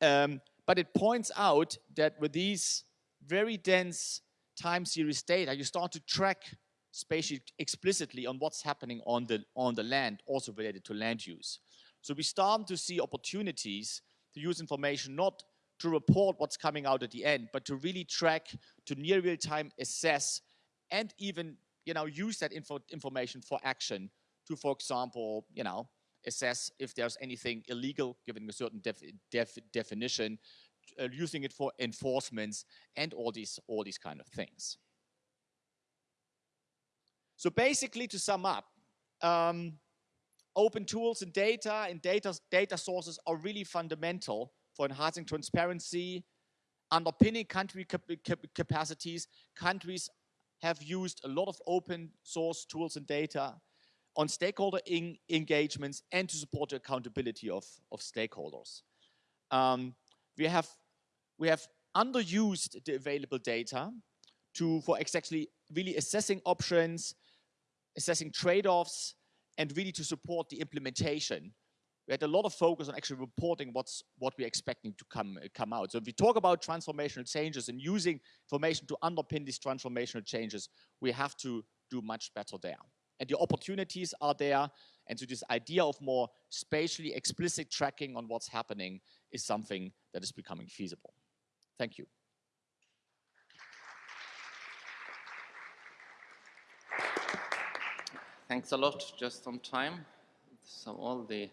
Um, but it points out that with these very dense time series data, you start to track spatially explicitly on what's happening on the, on the land, also related to land use. So we start to see opportunities to use information not to report what's coming out at the end, but to really track, to near real time assess, and even you know use that info information for action to, for example, you know assess if there's anything illegal given a certain def def definition, uh, using it for enforcements, and all these all these kind of things. So basically, to sum up. Um, open tools and data and data, data sources are really fundamental for enhancing transparency, underpinning country cap cap capacities. Countries have used a lot of open source tools and data on stakeholder engagements and to support the accountability of, of stakeholders. Um, we have we have underused the available data to for exactly really assessing options, assessing trade-offs, and really to support the implementation we had a lot of focus on actually reporting what's what we're expecting to come come out. So if we talk about transformational changes and using information to underpin these transformational changes, we have to do much better there. And the opportunities are there. And so this idea of more spatially explicit tracking on what's happening is something that is becoming feasible. Thank you. Thanks a lot, just on time. So all the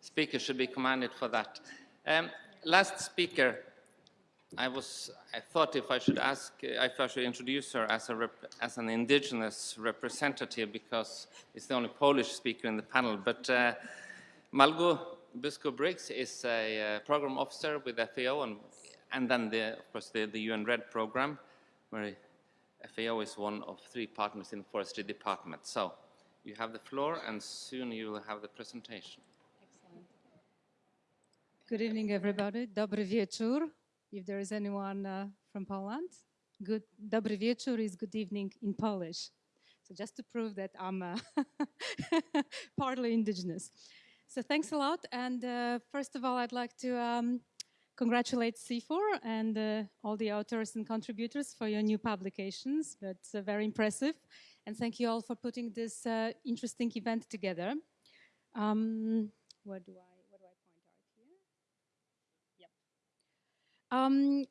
speakers should be commended for that. Um, last speaker, I was, I thought if I should ask, uh, if I should introduce her as, a as an indigenous representative because it's the only Polish speaker in the panel, but uh, Malgo Buszko-Briggs is a uh, program officer with FAO and, and then the, of course the, the UN REDD program, where FAO is one of three partners in the forestry department. So you have the floor and soon you will have the presentation. Excellent. Good evening, everybody. Dobry wieczór, if there is anyone uh, from Poland. Good, dobry wieczór is good evening in Polish. So just to prove that I'm uh, partly indigenous. So thanks a lot. And uh, first of all, I'd like to um, congratulate CIFOR and uh, all the authors and contributors for your new publications. That's uh, very impressive. And thank you all for putting this uh, interesting event together. Um, where do I? point out here? Um,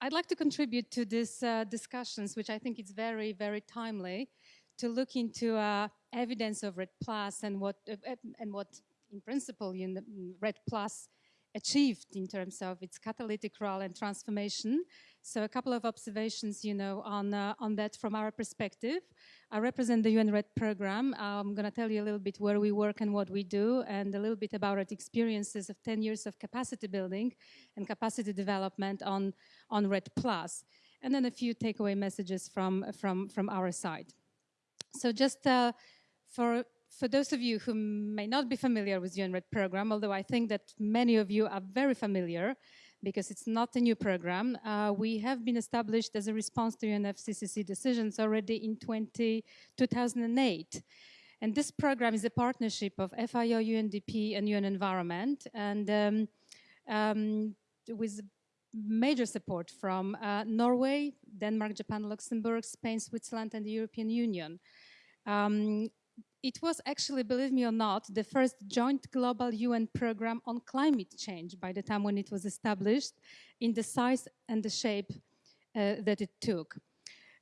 I'd like to contribute to these uh, discussions, which I think is very, very timely, to look into uh, evidence of REDD Plus and what, uh, and what, in principle, REDD Plus achieved in terms of its catalytic role and transformation. So a couple of observations, you know, on, uh, on that from our perspective. I represent the UN REDD program. I'm going to tell you a little bit where we work and what we do and a little bit about our experiences of 10 years of capacity building and capacity development on, on REDD Plus. And then a few takeaway messages from, from, from our side. So just uh, for for those of you who may not be familiar with UN REDD program, although I think that many of you are very familiar because it's not a new program, uh, we have been established as a response to UNFCCC decisions already in 20, 2008. And this program is a partnership of FAO, UNDP, and UN Environment, and um, um, with major support from uh, Norway, Denmark, Japan, Luxembourg, Spain, Switzerland, and the European Union. Um, it was actually, believe me or not, the first joint global UN program on climate change by the time when it was established in the size and the shape uh, that it took.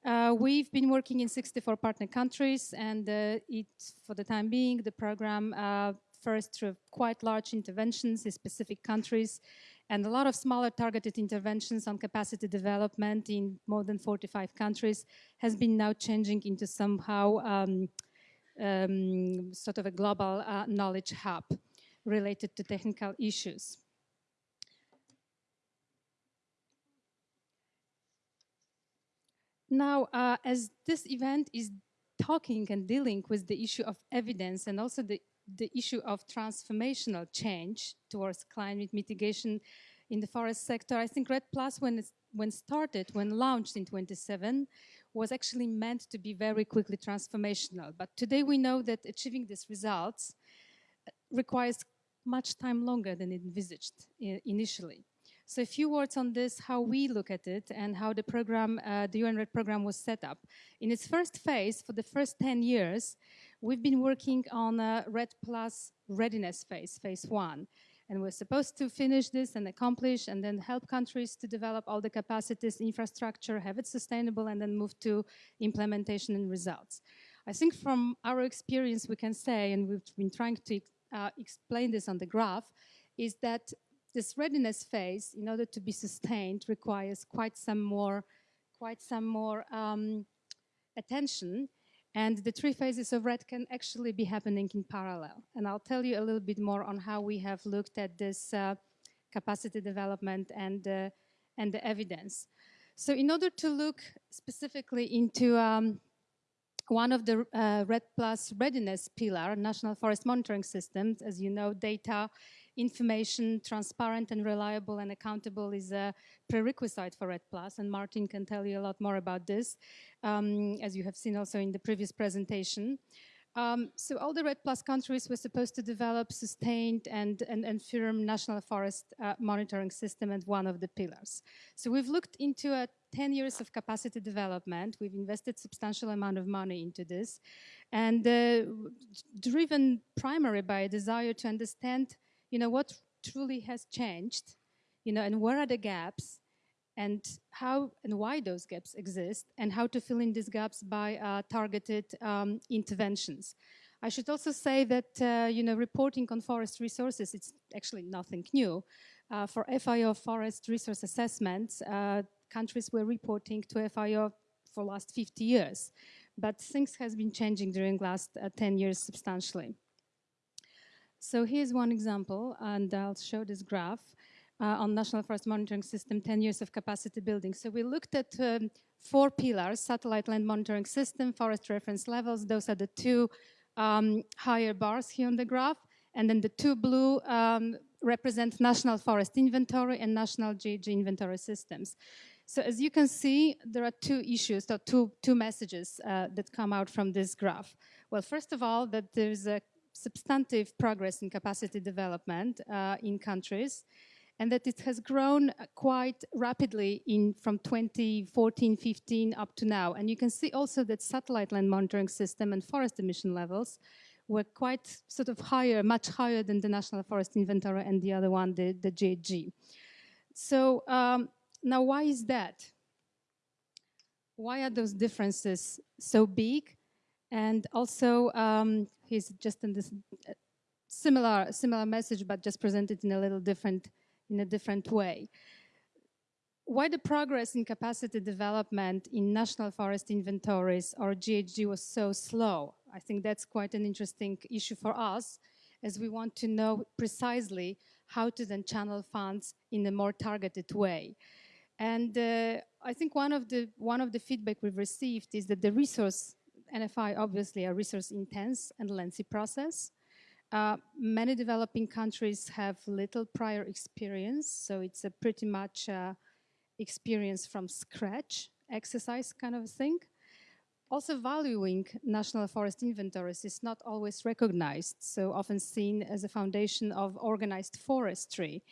Uh, we've been working in 64 partner countries and uh, it, for the time being, the program uh, first through quite large interventions in specific countries and a lot of smaller targeted interventions on capacity development in more than 45 countries has been now changing into somehow um, um, sort of a global uh, knowledge hub related to technical issues. Now, uh, as this event is talking and dealing with the issue of evidence and also the, the issue of transformational change towards climate mitigation in the forest sector, I think REDD Plus, when, when started, when launched in 27, was actually meant to be very quickly transformational. But today we know that achieving these results uh, requires much time longer than envisaged initially. So a few words on this, how we look at it and how the program, uh, the UN REDD program was set up. In its first phase, for the first 10 years, we've been working on a REDD Plus readiness phase, phase one. And we're supposed to finish this and accomplish and then help countries to develop all the capacities, infrastructure, have it sustainable, and then move to implementation and results. I think from our experience, we can say, and we've been trying to uh, explain this on the graph, is that this readiness phase, in order to be sustained, requires quite some more, quite some more um, attention and the three phases of REDD can actually be happening in parallel. And I'll tell you a little bit more on how we have looked at this uh, capacity development and, uh, and the evidence. So in order to look specifically into um, one of the uh, REDD Plus readiness pillar, National Forest Monitoring Systems, as you know, data information, transparent and reliable and accountable is a prerequisite for REDD Plus, and Martin can tell you a lot more about this, um, as you have seen also in the previous presentation. Um, so all the REDD Plus countries were supposed to develop sustained and, and, and firm national forest uh, monitoring system and one of the pillars. So we've looked into a 10 years of capacity development. We've invested substantial amount of money into this and uh, driven primarily by a desire to understand you know, what truly has changed, you know, and where are the gaps, and how and why those gaps exist, and how to fill in these gaps by uh, targeted um, interventions. I should also say that, uh, you know, reporting on forest resources, it's actually nothing new. Uh, for FAO forest resource assessments, uh, countries were reporting to FAO for last 50 years. But things has been changing during last uh, 10 years substantially. So here's one example, and I'll show this graph. Uh, on National Forest Monitoring System, 10 years of capacity building. So we looked at um, four pillars, satellite land monitoring system, forest reference levels. Those are the two um, higher bars here on the graph. And then the two blue um, represent National Forest Inventory and National GHG Inventory Systems. So as you can see, there are two issues, or two, two messages uh, that come out from this graph. Well, first of all, that there's a substantive progress in capacity development uh, in countries and that it has grown quite rapidly in from 2014, 15 up to now. And you can see also that satellite land monitoring system and forest emission levels were quite sort of higher, much higher than the National Forest Inventory and the other one, the, the GHG. So um, now why is that? Why are those differences so big? And also, um, he's just in this uh, similar, similar message, but just presented in a little different in a different way. Why the progress in capacity development in national forest inventories or GHG was so slow? I think that's quite an interesting issue for us as we want to know precisely how to then channel funds in a more targeted way. And uh, I think one of the one of the feedback we've received is that the resource NFI obviously a resource intense and lengthy process. Uh, many developing countries have little prior experience, so it's a pretty much uh, experience from scratch exercise kind of thing. Also valuing national forest inventories is not always recognized, so often seen as a foundation of organized forestry,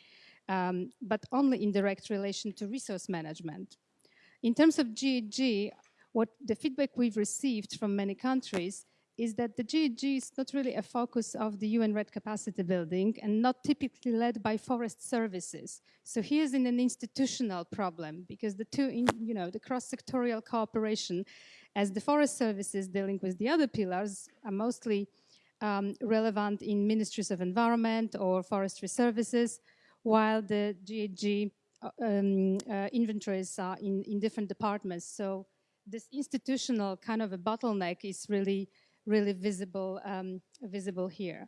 um, but only in direct relation to resource management. In terms of GHG, what the feedback we've received from many countries is that the GHG is not really a focus of the UN REDD capacity building and not typically led by forest services. So here's in an institutional problem because the two, in, you know, the cross-sectorial cooperation as the forest services dealing with the other pillars are mostly um, relevant in ministries of environment or forestry services, while the GHG uh, um, uh, inventories are in, in different departments. So this institutional kind of a bottleneck is really really visible, um, visible here.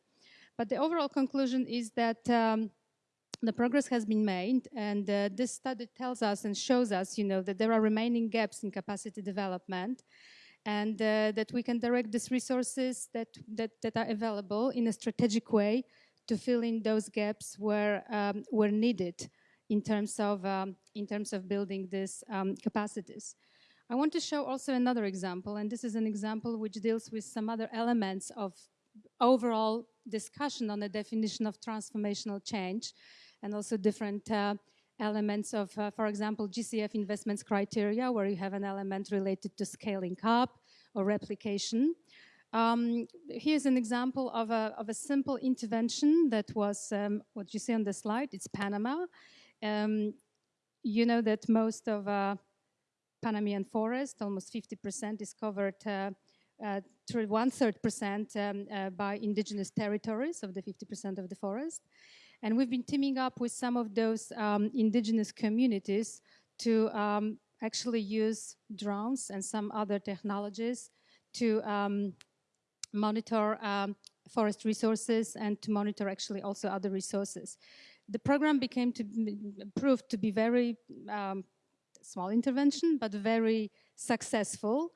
But the overall conclusion is that um, the progress has been made and uh, this study tells us and shows us, you know, that there are remaining gaps in capacity development and uh, that we can direct these resources that, that, that, are available in a strategic way to fill in those gaps where, um, where needed in terms of, um, in terms of building these um, capacities. I want to show also another example, and this is an example which deals with some other elements of overall discussion on the definition of transformational change and also different uh, elements of, uh, for example, GCF investments criteria, where you have an element related to scaling up or replication. Um, here's an example of a, of a simple intervention that was um, what you see on the slide. It's Panama. Um, you know that most of uh, Panamanian forest, almost 50% is covered uh, uh, one-third percent um, uh, by indigenous territories of the 50% of the forest. And we've been teaming up with some of those um, indigenous communities to um, actually use drones and some other technologies to um, monitor um, forest resources and to monitor actually also other resources. The program became to proved to be very um, small intervention, but very successful.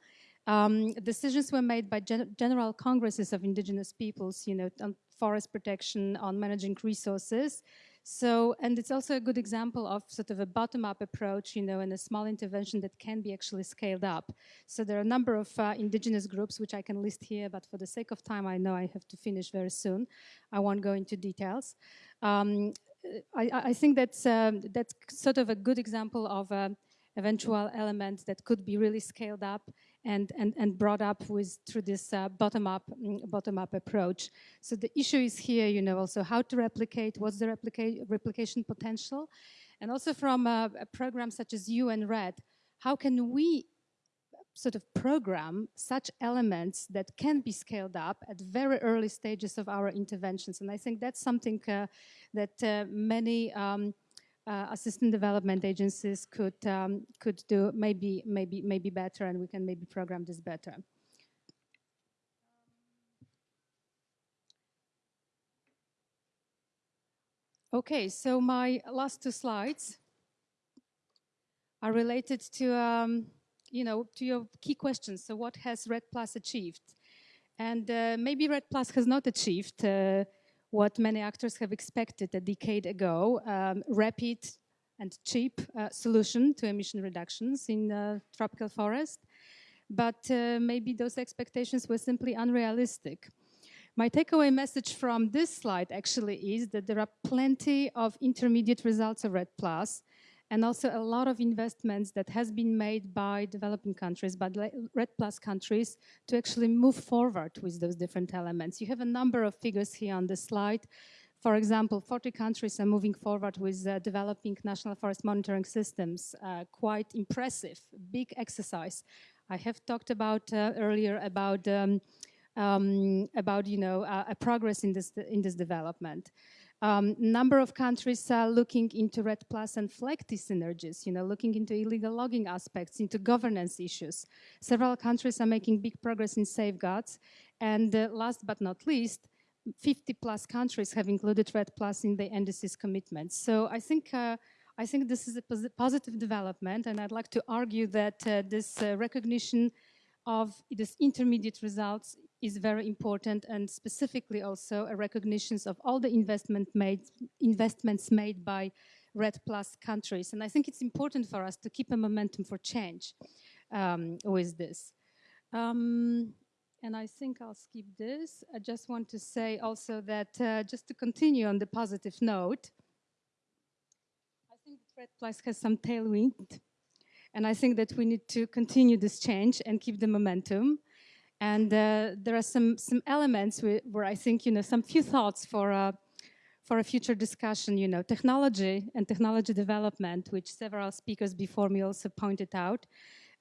Um, decisions were made by gen general congresses of indigenous peoples, you know, on forest protection, on managing resources. So, and it's also a good example of sort of a bottom-up approach, you know, and a small intervention that can be actually scaled up. So there are a number of uh, indigenous groups, which I can list here, but for the sake of time, I know I have to finish very soon. I won't go into details. Um, I, I, think that's, um, that's sort of a good example of uh, eventual elements that could be really scaled up and, and, and brought up with through this uh, bottom-up mm, bottom-up approach. So the issue is here, you know, also how to replicate, what's the replica replication potential, and also from a, a program such as UN REDD, how can we sort of program such elements that can be scaled up at very early stages of our interventions. And I think that's something uh, that uh, many um, uh, assistant development agencies could um, could do maybe maybe maybe better, and we can maybe program this better. Okay, so my last two slides are related to um, you know, to your key questions. So what has REDD Plus achieved? And uh, maybe REDD Plus has not achieved uh, what many actors have expected a decade ago, um, rapid and cheap uh, solution to emission reductions in uh, tropical forest. But uh, maybe those expectations were simply unrealistic. My takeaway message from this slide actually is that there are plenty of intermediate results of REDD Plus and also a lot of investments that has been made by developing countries, by REDD Plus countries, to actually move forward with those different elements. You have a number of figures here on the slide. For example, 40 countries are moving forward with uh, developing national forest monitoring systems. Uh, quite impressive, big exercise. I have talked about uh, earlier about um, um, about you know uh, a progress in this in this development. Um, number of countries are looking into REDD Plus and FLEGT synergies, you know, looking into illegal logging aspects, into governance issues. Several countries are making big progress in safeguards. And uh, last but not least, 50 plus countries have included REDD Plus in the NDC's commitments. So I think uh, I think this is a pos positive development, and I'd like to argue that uh, this uh, recognition of this intermediate results is very important and specifically also a recognition of all the investment made, investments made by REDD Plus countries. And I think it's important for us to keep a momentum for change um, with this. Um, and I think I'll skip this. I just want to say also that uh, just to continue on the positive note, I think REDD Plus has some tailwind. And I think that we need to continue this change and keep the momentum. And uh, there are some, some elements where, I think, you know, some few thoughts for, uh, for a future discussion, you know, technology and technology development, which several speakers before me also pointed out,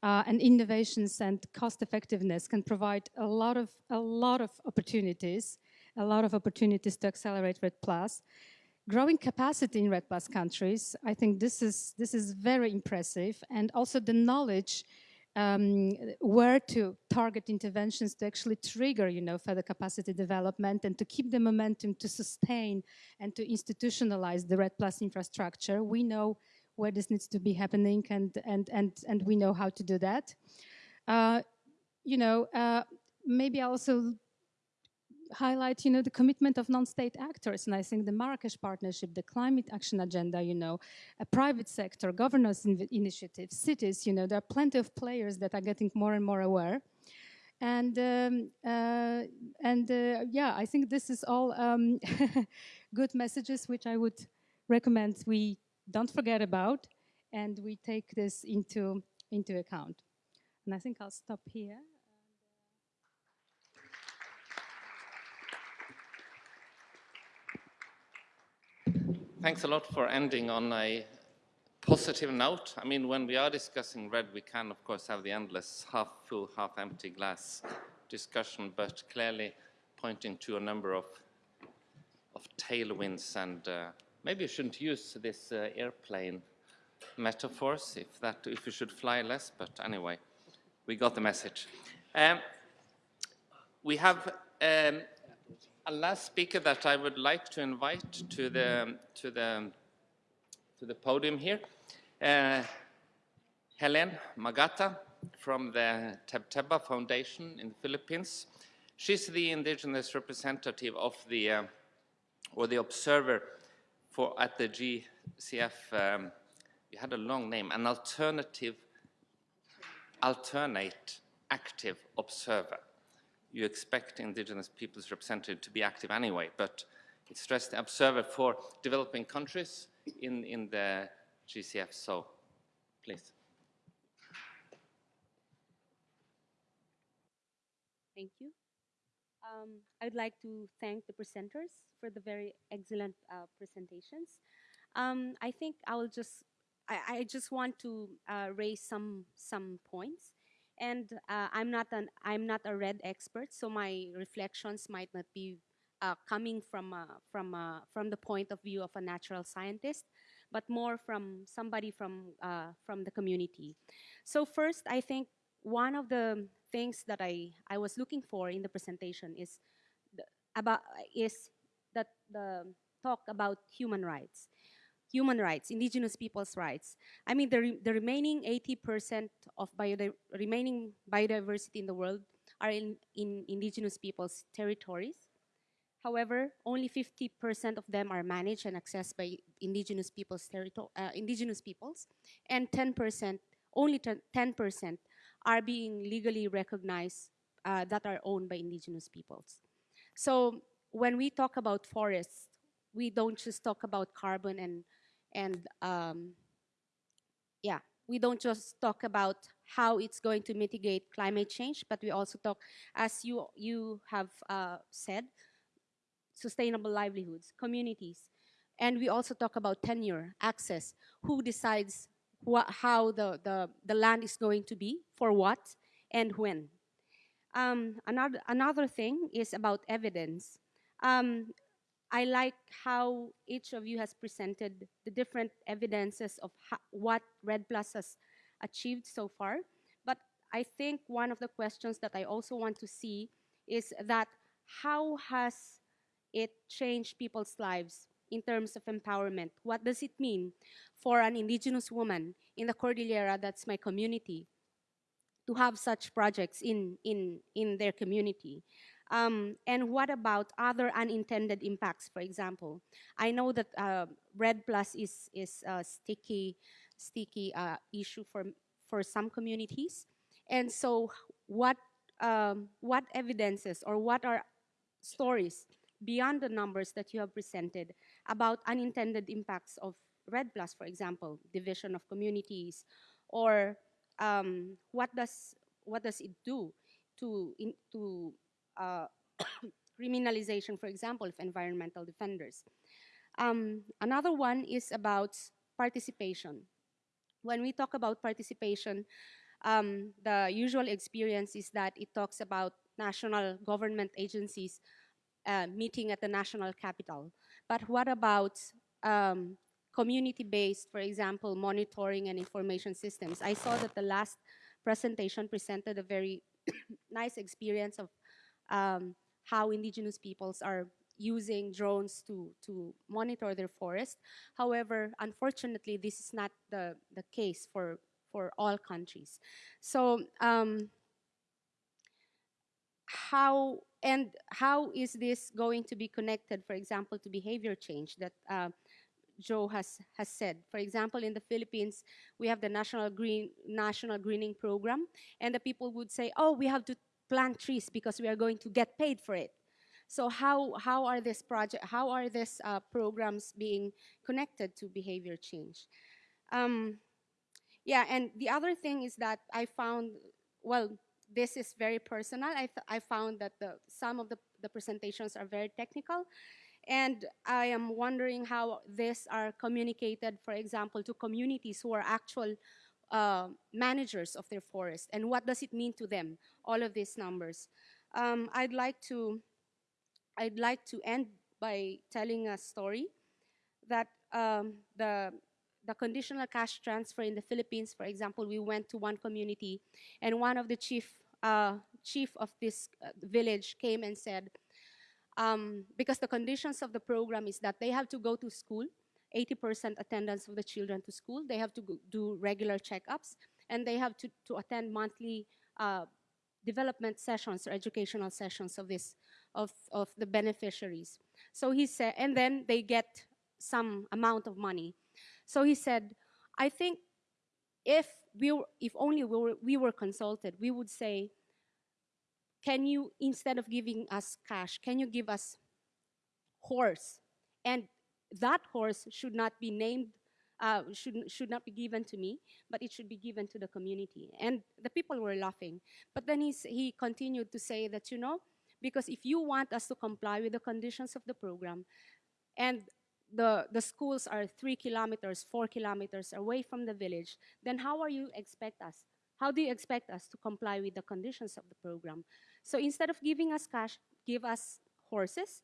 uh, and innovations and cost effectiveness can provide a lot of, a lot of opportunities, a lot of opportunities to accelerate REDD Plus. Growing capacity in REDD Plus countries, I think this is, this is very impressive, and also the knowledge um, where to target interventions to actually trigger, you know, further capacity development and to keep the momentum to sustain and to institutionalize the REDD Plus infrastructure. We know where this needs to be happening and, and, and, and we know how to do that. Uh, you know, uh, maybe also highlight, you know, the commitment of non-state actors. And I think the Marrakesh Partnership, the Climate Action Agenda, you know, a private sector, governance in initiatives, cities, you know, there are plenty of players that are getting more and more aware. And um, uh, and uh, yeah, I think this is all um, good messages which I would recommend we don't forget about and we take this into into account. And I think I'll stop here. Thanks a lot for ending on a positive note. I mean, when we are discussing REDD, we can, of course, have the endless half full, half empty glass discussion, but clearly pointing to a number of, of tailwinds. And uh, maybe you shouldn't use this uh, airplane metaphors if, that, if you should fly less, but anyway, we got the message. Um, we have um, a last speaker that I would like to invite to the to the to the podium here, uh, Helen Magata from the Tebtebba Foundation in the Philippines. She's the indigenous representative of the uh, or the observer for at the GCF. Um, you had a long name, an alternative, alternate active observer you expect indigenous peoples representative to be active anyway, but it's stressed the observer for developing countries in, in the GCF, so please. Thank you. Um, I'd like to thank the presenters for the very excellent uh, presentations. Um, I think I will just, I, I just want to uh, raise some some points. And uh, I'm not an I'm not a REDD expert, so my reflections might not be uh, coming from uh, from uh, from the point of view of a natural scientist, but more from somebody from uh, from the community. So first, I think one of the things that I, I was looking for in the presentation is the, about is that the talk about human rights human rights, indigenous people's rights. I mean, the, re the remaining 80% of remaining biodiversity in the world are in, in indigenous people's territories. However, only 50% of them are managed and accessed by indigenous people's uh, indigenous peoples, and 10%, only 10% are being legally recognized uh, that are owned by indigenous peoples. So when we talk about forests, we don't just talk about carbon and and um, yeah, we don't just talk about how it's going to mitigate climate change, but we also talk, as you, you have uh, said, sustainable livelihoods, communities. And we also talk about tenure, access, who decides how the, the, the land is going to be, for what, and when. Um, another, another thing is about evidence. Um, I like how each of you has presented the different evidences of what REDD Plus has achieved so far. But I think one of the questions that I also want to see is that how has it changed people's lives in terms of empowerment? What does it mean for an indigenous woman in the Cordillera, that's my community, to have such projects in, in, in their community? Um, and what about other unintended impacts, for example? I know that uh, REDD Plus is, is a sticky, sticky uh, issue for, for some communities. And so what, um, what evidences or what are stories beyond the numbers that you have presented about unintended impacts of REDD Plus, for example, division of communities, or um, what does what does it do to in, to criminalization, for example, of environmental defenders. Um, another one is about participation. When we talk about participation, um, the usual experience is that it talks about national government agencies uh, meeting at the national capital. But what about um, community-based, for example, monitoring and information systems? I saw that the last presentation presented a very nice experience of um, how indigenous peoples are using drones to, to monitor their forest. However, unfortunately, this is not the, the case for, for all countries. So um, how, and how is this going to be connected, for example, to behavior change that uh, Jo has, has said. For example, in the Philippines, we have the National Green National Greening Program, and the people would say, oh, we have to plant trees because we are going to get paid for it. So how, how are this project, how are these uh, programs being connected to behavior change? Um, yeah, and the other thing is that I found, well, this is very personal. I, I found that the, some of the, the presentations are very technical. And I am wondering how these are communicated, for example, to communities who are actual uh, managers of their forest and what does it mean to them, all of these numbers. Um, I'd like to I'd like to end by telling a story that um, the the conditional cash transfer in the Philippines, for example, we went to one community and one of the chief uh, chief of this uh, village came and said, um, because the conditions of the program is that they have to go to school 80% attendance of the children to school. They have to do regular checkups, and they have to, to attend monthly uh, development sessions or educational sessions of this of, of the beneficiaries. So he said, and then they get some amount of money. So he said, I think if we were, if only we were, we were consulted, we would say, can you, instead of giving us cash, can you give us horse? And that horse should not be named uh, should, should not be given to me, but it should be given to the community. And the people were laughing. But then he, he continued to say that, you know, because if you want us to comply with the conditions of the program, and the, the schools are three kilometers, four kilometers away from the village, then how are you expect us? How do you expect us to comply with the conditions of the program? So instead of giving us cash, give us horses,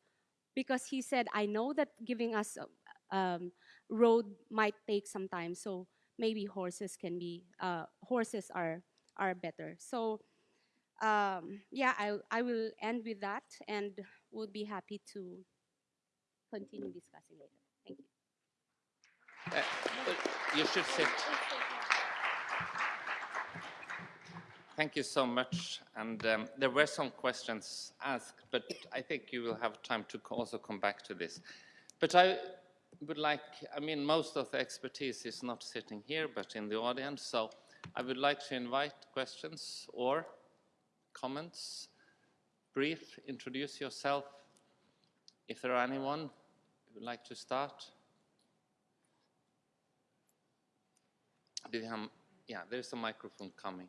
because he said, I know that giving us a um, road might take some time, so maybe horses can be, uh, horses are, are better. So um, yeah, I, I will end with that and would be happy to continue discussing later. Thank you. Uh, you should sit. Thank you so much. And um, there were some questions asked, but I think you will have time to also come back to this. But I would like, I mean, most of the expertise is not sitting here, but in the audience. So I would like to invite questions or comments. Brief, introduce yourself. If there are anyone who would like to start. Do you have, yeah, there's a microphone coming.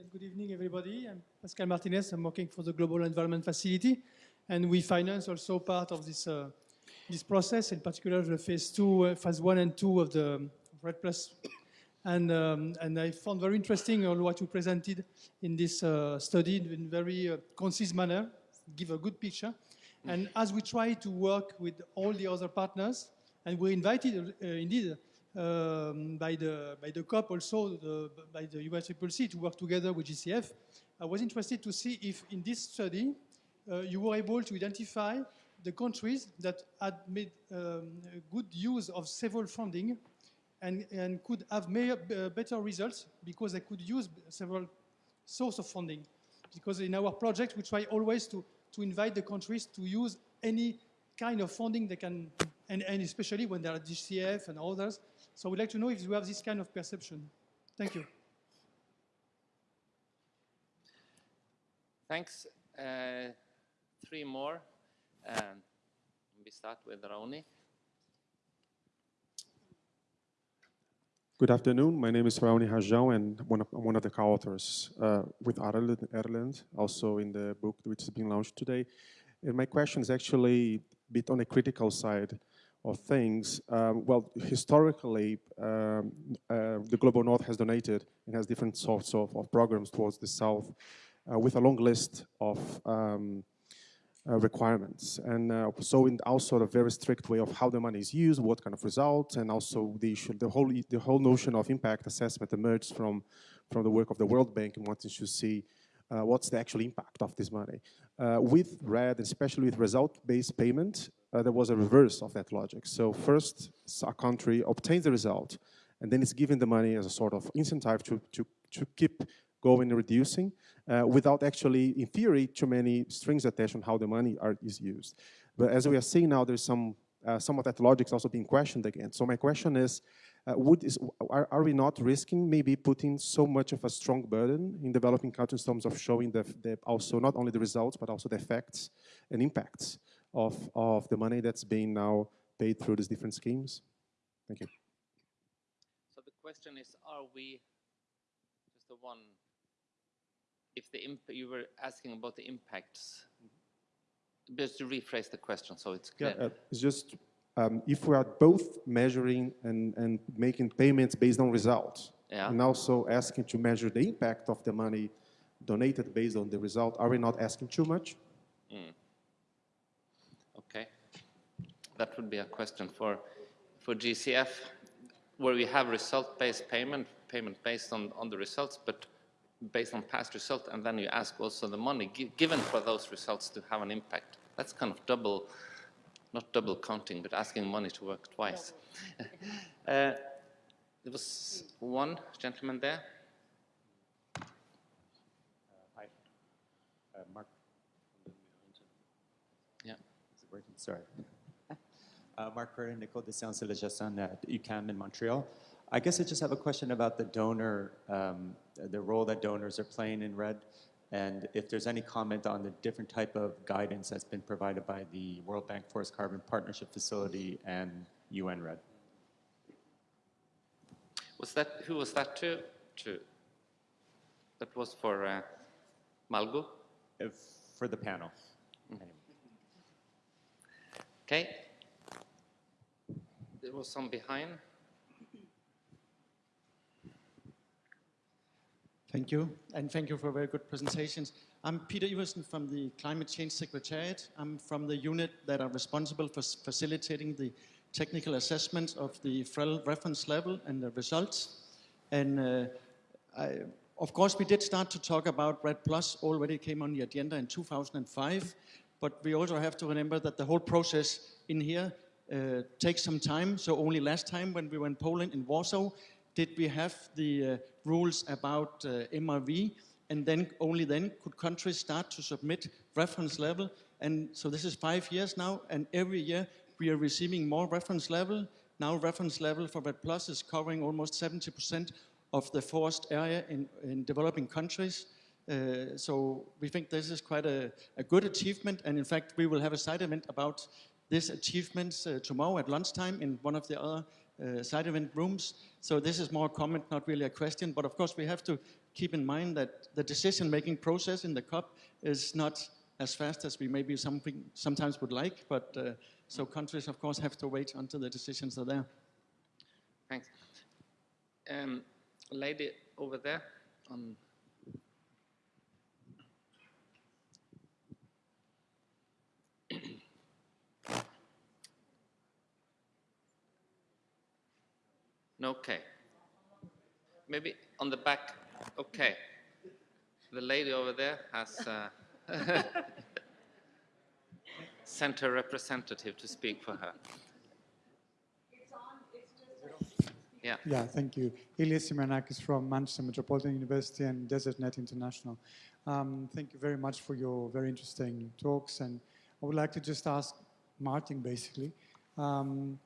Yes, good evening, everybody. I'm Pascal Martinez. I'm working for the Global Environment Facility, and we finance also part of this uh, this process, in particular the phase two, uh, phase one and two of the REDD Plus. And um, and I found very interesting all what you presented in this uh, study in very uh, concise manner, give a good picture. And as we try to work with all the other partners, and we're invited uh, indeed um, by the by the COP also the, by the UNFCCC to work together with GCF. I was interested to see if in this study uh, you were able to identify the countries that had made um, good use of several funding and, and could have made uh, better results because they could use several source of funding. Because in our project, we try always to, to invite the countries to use any kind of funding they can, and, and especially when there are GCF and others. So we'd like to know if you have this kind of perception. Thank you. Thanks. Uh, three more. Um, we start with Raoni. Good afternoon. My name is Raoni Rajão, and one of, I'm one of the co-authors uh, with Arild, Arild, also in the book which is being launched today. And my question is actually a bit on a critical side of things. Um, well, historically, um, uh, the Global North has donated and has different sorts of, of programs towards the South uh, with a long list of um, uh, requirements. And uh, so in also a very strict way of how the money is used, what kind of results, and also the issue, the whole, the whole notion of impact assessment emerged from, from the work of the World Bank and wanting to see uh, what's the actual impact of this money. Uh, with REDD, especially with result-based payment, uh, there was a reverse of that logic. So first, a country obtains the result, and then it's given the money as a sort of incentive to, to, to keep going and reducing uh, without actually, in theory, too many strings attached on how the money are, is used. But as we are seeing now, there's some, uh, some of that logic is also being questioned again. So my question is, uh, would is, are, are we not risking maybe putting so much of a strong burden in developing countries in terms of showing the, the also not only the results, but also the effects and impacts of, of the money that's being now paid through these different schemes? Thank you. So the question is, are we, just the one, if the imp you were asking about the impacts, just to rephrase the question so it's Yeah, uh, it's just um, if we are both measuring and, and making payments based on results, Yeah. and also asking to measure the impact of the money donated based on the result, are we not asking too much? Okay. That would be a question for, for GCF, where we have result-based payment, payment based on, on the results, but based on past result, and then you ask also the money given for those results to have an impact. That's kind of double, not double counting, but asking money to work twice. uh, there was one gentleman there. Hi. Uh, Mark. Yeah. Is it working? Sorry. Uh, Mark Curtin, Nicole de saint la gestion at UQAM in Montreal. I guess I just have a question about the donor, um, the role that donors are playing in REDD. and if there's any comment on the different type of guidance that's been provided by the World Bank Forest Carbon Partnership Facility and UN REDD. Was that, who was that to? to that was for uh, Malgo? If, for the panel. Okay. There was some behind. Thank you, and thank you for very good presentations. I'm Peter Iversen from the Climate Change Secretariat. I'm from the unit that are responsible for facilitating the technical assessment of the FREL reference level and the results. And uh, I, of course, we did start to talk about REDD Plus, already came on the agenda in 2005, but we also have to remember that the whole process in here uh, takes some time. So only last time when we were in Poland, in Warsaw, did we have the uh, rules about uh, MRV, and then only then could countries start to submit reference level. And so this is five years now, and every year we are receiving more reference level. Now reference level for REDD Plus is covering almost 70% of the forest area in, in developing countries. Uh, so we think this is quite a, a good achievement, and in fact we will have a side event about this achievements uh, tomorrow at lunchtime in one of the other uh, side event rooms. So this is more a comment, not really a question. But of course, we have to keep in mind that the decision-making process in the COP is not as fast as we maybe something, sometimes would like. But uh, so countries, of course, have to wait until the decisions are there. Thanks. Um, lady over there on. Okay. Maybe on the back. Okay. The lady over there has uh, sent her representative to speak for her. Yeah. Yeah, thank you. Ilias Symeonakis from Manchester Metropolitan University and DesertNet International. Um, thank you very much for your very interesting talks. And I would like to just ask Martin, basically, um,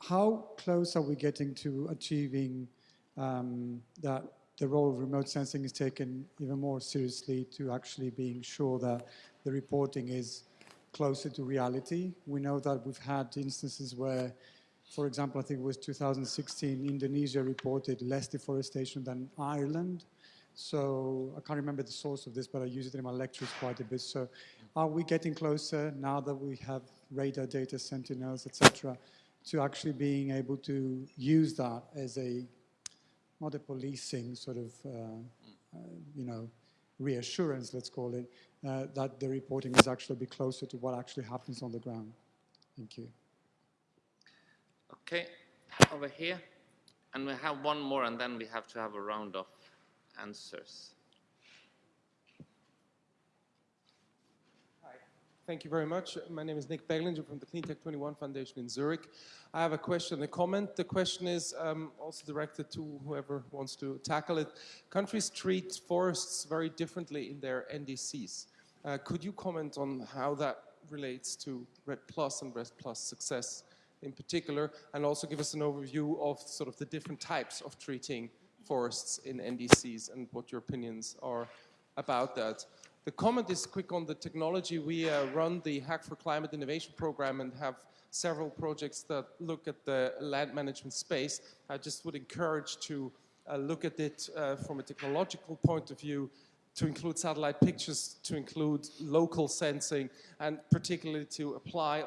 how close are we getting to achieving um, that the role of remote sensing is taken even more seriously to actually being sure that the reporting is closer to reality? We know that we've had instances where for example, I think it was 2016, Indonesia reported less deforestation than Ireland. So I can't remember the source of this, but I use it in my lectures quite a bit. So are we getting closer now that we have radar data, sentinels, etc., to actually being able to use that as a, not a policing sort of, uh, uh, you know, reassurance, let's call it, uh, that the reporting is actually bit closer to what actually happens on the ground? Thank you. Okay, over here. And we have one more, and then we have to have a round of answers. Thank you very much. My name is Nick Beglinger from the Cleantech 21 Foundation in Zurich. I have a question and a comment. The question is um, also directed to whoever wants to tackle it. Countries treat forests very differently in their NDCs. Uh, could you comment on how that relates to REDD Plus and REDD Plus success in particular, and also give us an overview of sort of the different types of treating forests in NDCs and what your opinions are about that. The comment is quick on the technology. We uh, run the Hack for Climate Innovation Program and have several projects that look at the land management space. I just would encourage to uh, look at it uh, from a technological point of view, to include satellite pictures, to include local sensing, and particularly to apply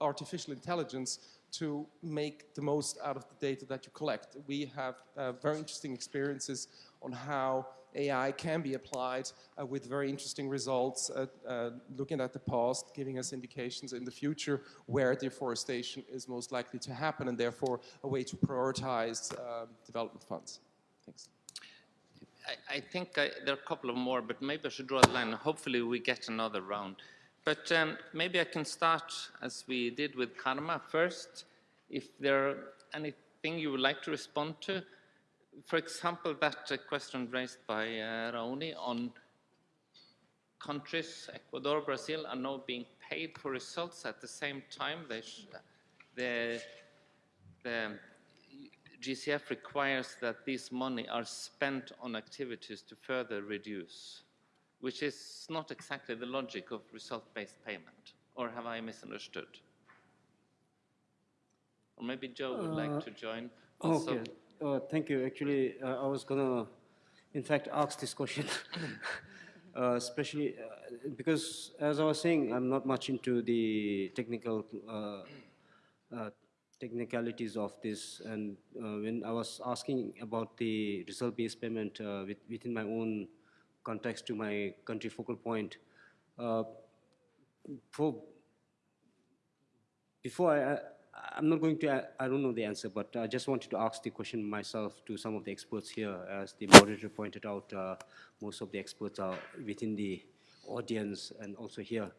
artificial, intelligence to make the most out of the data that you collect. We have uh, very interesting experiences on how AI can be applied uh, with very interesting results, uh, uh, looking at the past, giving us indications in the future where deforestation is most likely to happen, and therefore a way to prioritize um, development funds. Thanks. I, I think I, there are a couple of more, but maybe I should draw the line. Hopefully we get another round. But um, maybe I can start as we did with Karma first. If there are anything you would like to respond to, for example, that uh, question raised by uh, Raoni on countries, Ecuador, Brazil, are now being paid for results at the same time. They the, the GCF requires that this money are spent on activities to further reduce which is not exactly the logic of result-based payment. Or have I misunderstood? Or maybe Jo would Uh, like to join. Also, Okay, uh, thank you. Actually, uh, I was gonna, in fact, ask this question, uh, especially uh, because, as I was saying, I'm not much into the technical uh, uh, technicalities of this, and when I was asking about the result-based payment with, within my own context to my country focal point, for before I, I'm not going to, I, don't know the answer, but I just wanted to ask the question myself to some of the experts here. As the moderator pointed out, uh, most of the experts are within the audience and also here.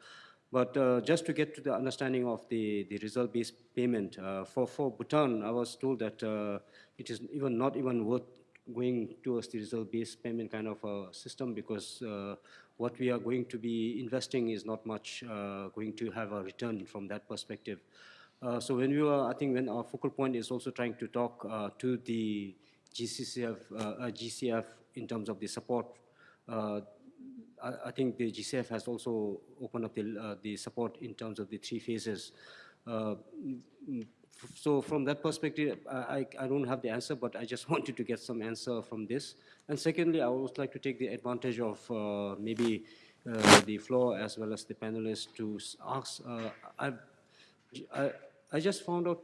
But uh, just to get to the understanding of the, the result-based payment, uh, for, for Bhutan, I was told that uh, it is even not even worth going towards the result-based payment kind of a system because uh, what we are going to be investing is not much uh, going to have a return from that perspective. Uh, so when we were, I think when our focal point is also trying to talk uh, to the GCCF, uh, uh, GCF in terms of the support, uh, I, I think the GCF has also opened up the, the support in terms of the three phases. So from that perspective, I, I I don't have the answer, but I just wanted to get some answer from this. And secondly, I would like to take the advantage of maybe the floor as well as the panelists to ask. I've, I, I just found out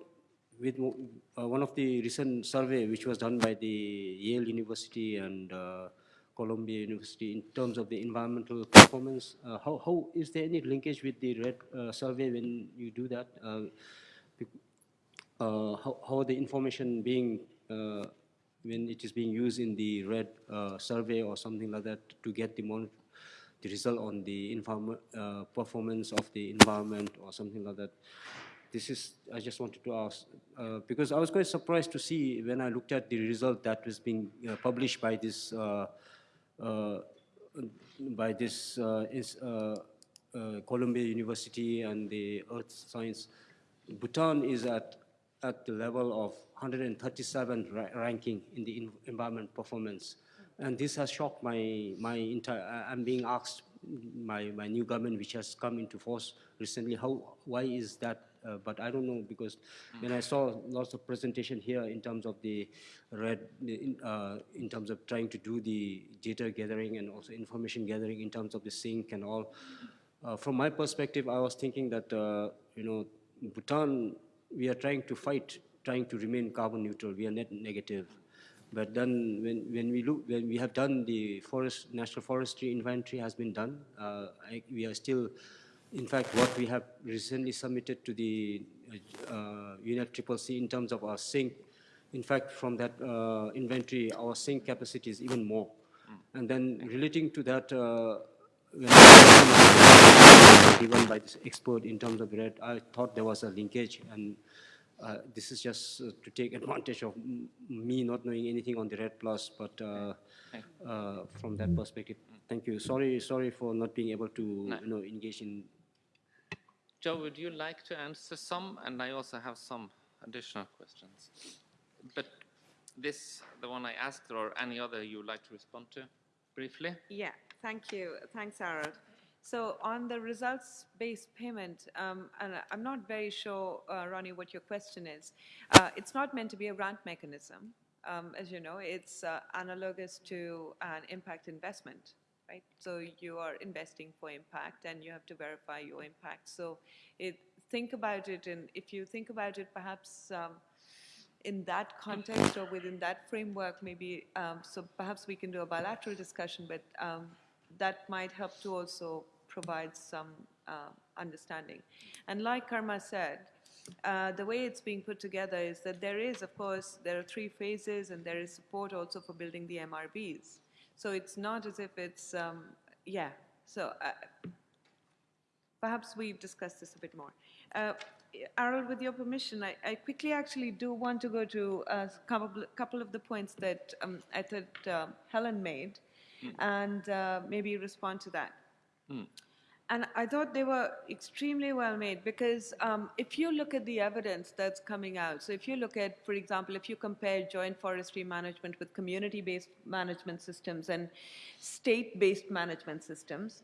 with uh, one of the recent survey which was done by the Yale University and uh, Columbia University in terms of the environmental performance. Uh, how, how is there any linkage with the REDD uh, survey when you do that? Uh, uh, how, how the information being when it is being used in the REDD survey or something like that to get the mon- the result on the performance of the environment or something like that. This is, I just wanted to ask, uh, because I was quite surprised to see when I looked at the result that was being uh, published by this, uh, uh, by this uh, uh, Columbia University and the Earth Science. Bhutan is at, at the level of 137 ra- ranking in the en- environment performance. And this has shocked my, my entire, I'm being asked, my, my new government which has come into force recently, how, why is that? Uh, but I don't know because when I saw lots of presentation here in terms of the REDD, in, uh, in terms of trying to do the data gathering and also information gathering in terms of the sync and all, uh, from my perspective, I was thinking that, uh, you know, Bhutan, we are trying to fight, trying to remain carbon neutral. We are net negative. But then when, when we look, when we have done the forest, national forestry inventory has been done, uh, I, we are still, in fact, what we have recently submitted to the uh, UNEP Triple C in terms of our sink, in fact, from that uh, inventory, our sink capacity is even more. And then relating to that, uh, given by this expert in terms of REDD, I thought there was a linkage, and uh, this is just uh, to take advantage of m- me not knowing anything on the REDD plus, but uh, uh, from that perspective, thank you. Sorry, sorry for not being able to, you know, engage in. Jo, would you like to answer some? And I also have some additional questions. But this, the one I asked, or any other you would like to respond to briefly? Yeah, thank you. Thanks, Arild. So on the results-based payment, um, and I'm not very sure, uh, Raoni, what your question is. Uh, It's not meant to be a grant mechanism. Um, As you know, it's uh, analogous to an impact investment, right? So you are investing for impact, and you have to verify your impact. So it, think about it, and if you think about it, perhaps um, in that context or within that framework, maybe, um, so perhaps we can do a bilateral discussion, but um, that might help to also provide some uh, understanding. And like Karma said, uh, the way it's being put together is that there is, of course, there are three phases and there is support also for building the MRVs. So it's not as if it's, um, yeah, so uh, perhaps we discuss this a bit more. Uh, Arild, with your permission, I, I quickly actually do want to go to a couple, couple of the points that um, I thought uh, Helen made and uh, maybe respond to that. Hmm. And I thought they were extremely well made because um, if you look at the evidence that's coming out, so if you look at, for example, if you compare joint forestry management with community-based management systems and state-based management systems,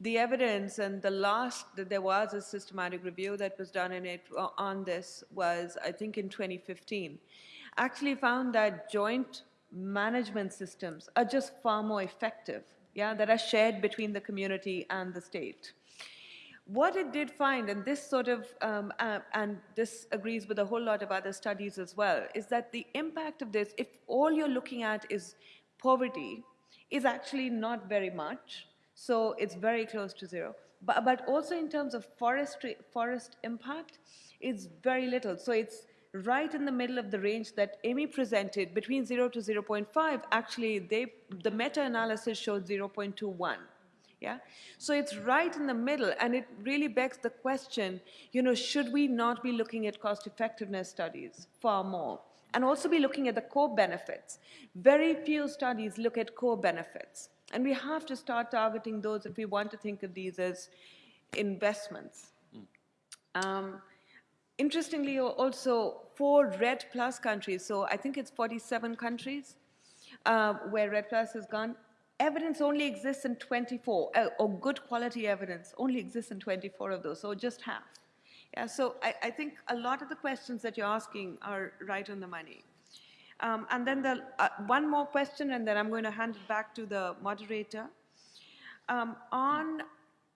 the evidence and the last that there was a systematic review that was done in it uh, on this was, I think, in 2015, actually found that joint management systems are just far more effective yeah, that are shared between the community and the state. What it did find, and this sort of, um, uh, and this agrees with a whole lot of other studies as well, is that the impact of this, if all you're looking at is poverty, is actually not very much. So it's very close to zero. But, but also in terms of forestry, forest impact, it's very little. So it's right in the middle of the range that Amy presented, between 0 to 0.5, actually they, the meta-analysis showed 0.21. Yeah? So it's right in the middle, and it really begs the question, you know, should we not be looking at cost-effectiveness studies far more? And also be looking at the co-benefits. Very few studies look at co-benefits. And we have to start targeting those if we want to think of these as investments. Um, interestingly, also for REDD Plus countries, so I think it's 47 countries uh, where REDD Plus has gone, evidence only exists in 24, uh, or good quality evidence only exists in 24 of those, so just half. Yeah, so I, I think a lot of the questions that you're asking are right on the money. Um, and then the, uh, one more question, and then I'm going to hand it back to the moderator. Um, on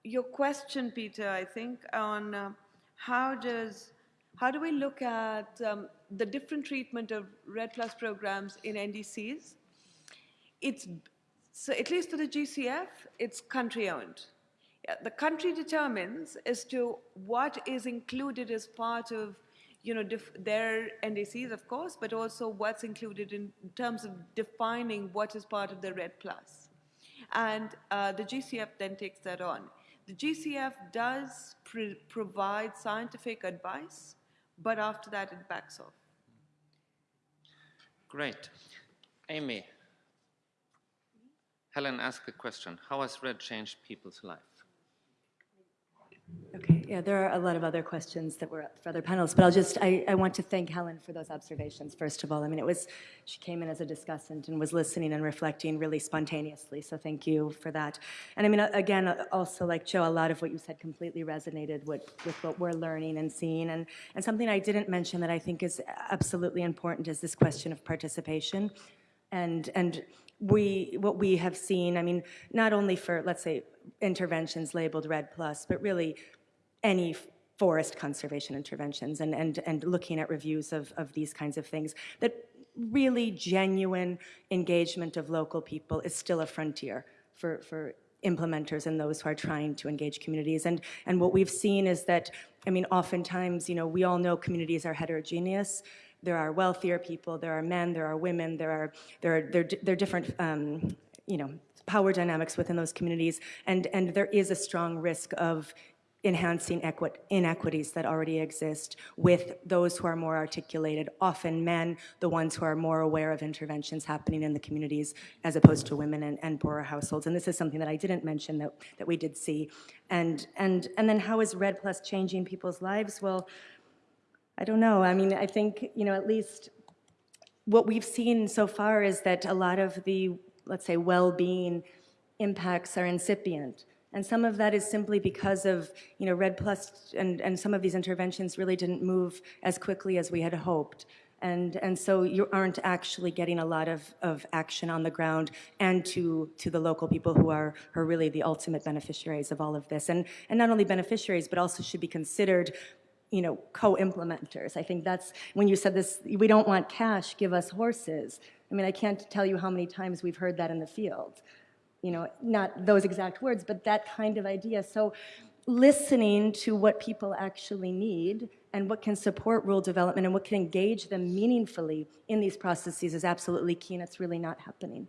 your question, Peter, I think, on uh, how does how do we look at um, the different treatment of REDD Plus programs in NDCs? It's, so at least for the GCF, it's country owned. Yeah, the country determines as to what is included as part of you know, their NDCs, of course, but also what's included in terms of defining what is part of the REDD Plus. And uh, the GCF then takes that on. The GCF does provide scientific advice but after that it backs off. Great. Amy, Helen asked a question. How has REDD changed people's life? Okay, yeah, there are a lot of other questions that were up for other panels, but I'll just, I, I want to thank Helen for those observations, first of all. I mean, it was, she came in as a discussant and was listening and reflecting really spontaneously, so thank you for that. And I mean, again, also like Jo, a lot of what you said completely resonated with, with what we're learning and seeing. And, and something I didn't mention that I think is absolutely important is this question of participation. And, and we, what we have seen, I mean, not only for, let's say, interventions labeled REDD Plus, but really any forest conservation interventions and, and, and looking at reviews of, of these kinds of things, that really genuine engagement of local people is still a frontier for, for implementers and those who are trying to engage communities. And, and what we've seen is that, I mean, oftentimes, you know, we all know communities are heterogeneous. There are wealthier people, there are men, there are women, there are, there are, there, there are different, um, you know, power dynamics within those communities. And, and there is a strong risk of enhancing inequities that already exist with those who are more articulated, often men, the ones who are more aware of interventions happening in the communities as opposed to women and, and poorer households. And this is something that I didn't mention that, that we did see. And, and, and then how is REDD Plus changing people's lives? Well, I don't know. I mean, I think, you know, at least what we've seen so far is that a lot of the, let's say, well-being impacts are incipient. And some of that is simply because of, you know, REDD Plus and, and some of these interventions really didn't move as quickly as we had hoped. And, and so you aren't actually getting a lot of, of action on the ground and to, to the local people who are, are really the ultimate beneficiaries of all of this. And, and not only beneficiaries, but also should be considered you know, co-implementers. I think that's, when you said this, we don't want cash, give us horses. I mean, I can't tell you how many times we've heard that in the field you know, not those exact words, but that kind of idea. So listening to what people actually need and what can support rural development and what can engage them meaningfully in these processes is absolutely key and it's really not happening.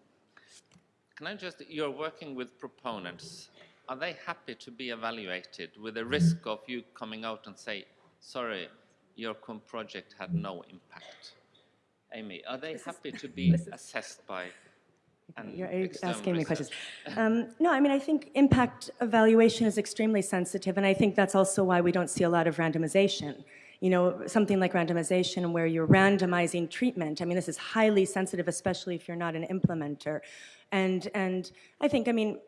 Can I just, you're working with proponents. Are they happy to be evaluated with the risk of you coming out and say, sorry, your project had no impact? Amy, are they happy to be assessed by You're external asking me questions. Um, no, I mean, I think impact evaluation is extremely sensitive, and I think that's also why we don't see a lot of randomization. You know, something like randomization where you're randomizing treatment. I mean, this is highly sensitive, especially if you're not an implementer. And, and I think, I mean,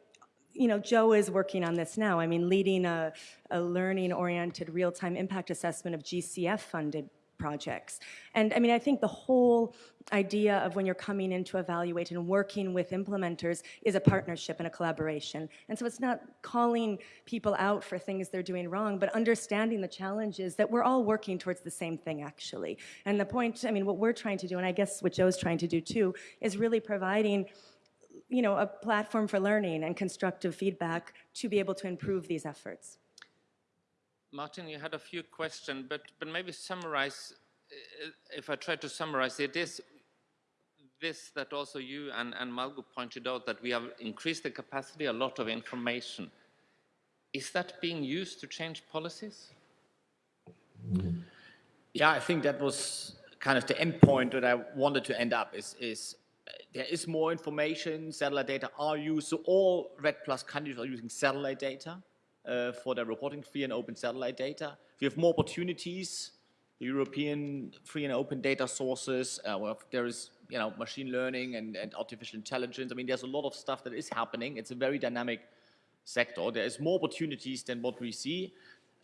you know, Jo is working on this now. I mean, leading a, a learning-oriented real-time impact assessment of GCF-funded projects. And I mean, I think the whole idea of when you're coming in to evaluate and working with implementers is a partnership and a collaboration. And so it's not calling people out for things they're doing wrong, but understanding the challenges that we're all working towards the same thing, actually. And the point, I mean, what we're trying to do, and I guess what Jo's trying to do too, is really providing you know, a platform for learning and constructive feedback to be able to improve these efforts. Martin, you had a few questions, but, but maybe summarize, uh, if I try to summarize it, is this that also you and, and Malgo pointed out that we have increased the capacity, a lot of information. Is that being used to change policies? Yeah, I think that was kind of the end point that I wanted to end up is, is there is more information, satellite data are used, so all REDD Plus countries are using satellite data uh, for their reporting, free and open satellite data. We have more opportunities, European free and open data sources, uh, well, there is you know, machine learning and, and artificial intelligence. I mean, there's a lot of stuff that is happening. It's a very dynamic sector. There is more opportunities than what we see.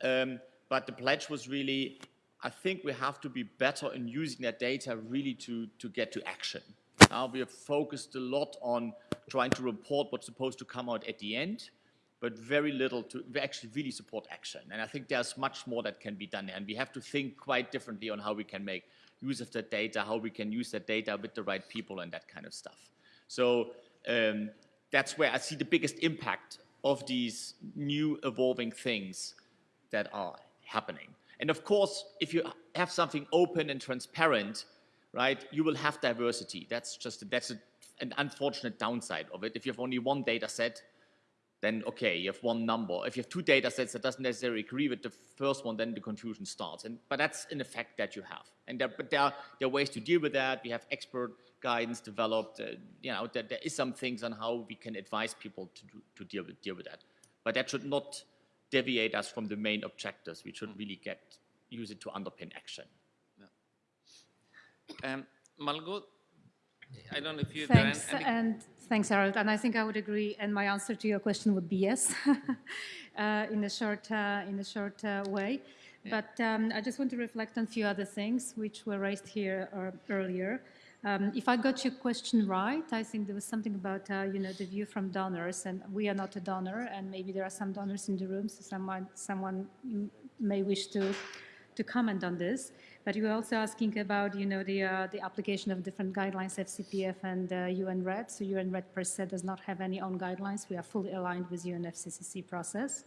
Um, but the pledge was really, I think we have to be better in using that data really to, to get to action. Now we have focused a lot on trying to report what's supposed to come out at the end, but very little to actually really support action. And I think there's much more that can be done. there. And we have to think quite differently on how we can make use of that data, how we can use that data with the right people and that kind of stuff. So um, that's where I see the biggest impact of these new evolving things that are happening. And of course, if you have something open and transparent, right, you will have diversity. That's just, that's a, an unfortunate downside of it. If you have only one data set, then okay, you have one number. If you have two data sets that doesn't necessarily agree with the first one, then the confusion starts. And, but that's an effect that you have. And there, but there are, there are ways to deal with that. We have expert guidance developed. Uh, you know, there, there is some things on how we can advise people to, do, to deal, with, deal with that. But that should not deviate us from the main objectives. We should really get use it to underpin action. Um, Malgo, I don't know if you Thanks, there are any, and thanks, Arild. And I think I would agree. And my answer to your question would be yes, uh, in a short, uh, in a short uh, way. But um, I just want to reflect on a few other things which were raised here uh, earlier. Um, if I got your question right, I think there was something about, uh, you know, the view from donors, and we are not a donor, and maybe there are some donors in the room, so someone, someone may wish to, to comment on this. But you were also asking about, you know, the, uh, the application of different guidelines, FCPF and uh, UN REDD. So UN REDD per se does not have any own guidelines. We are fully aligned with the UNFCCC process.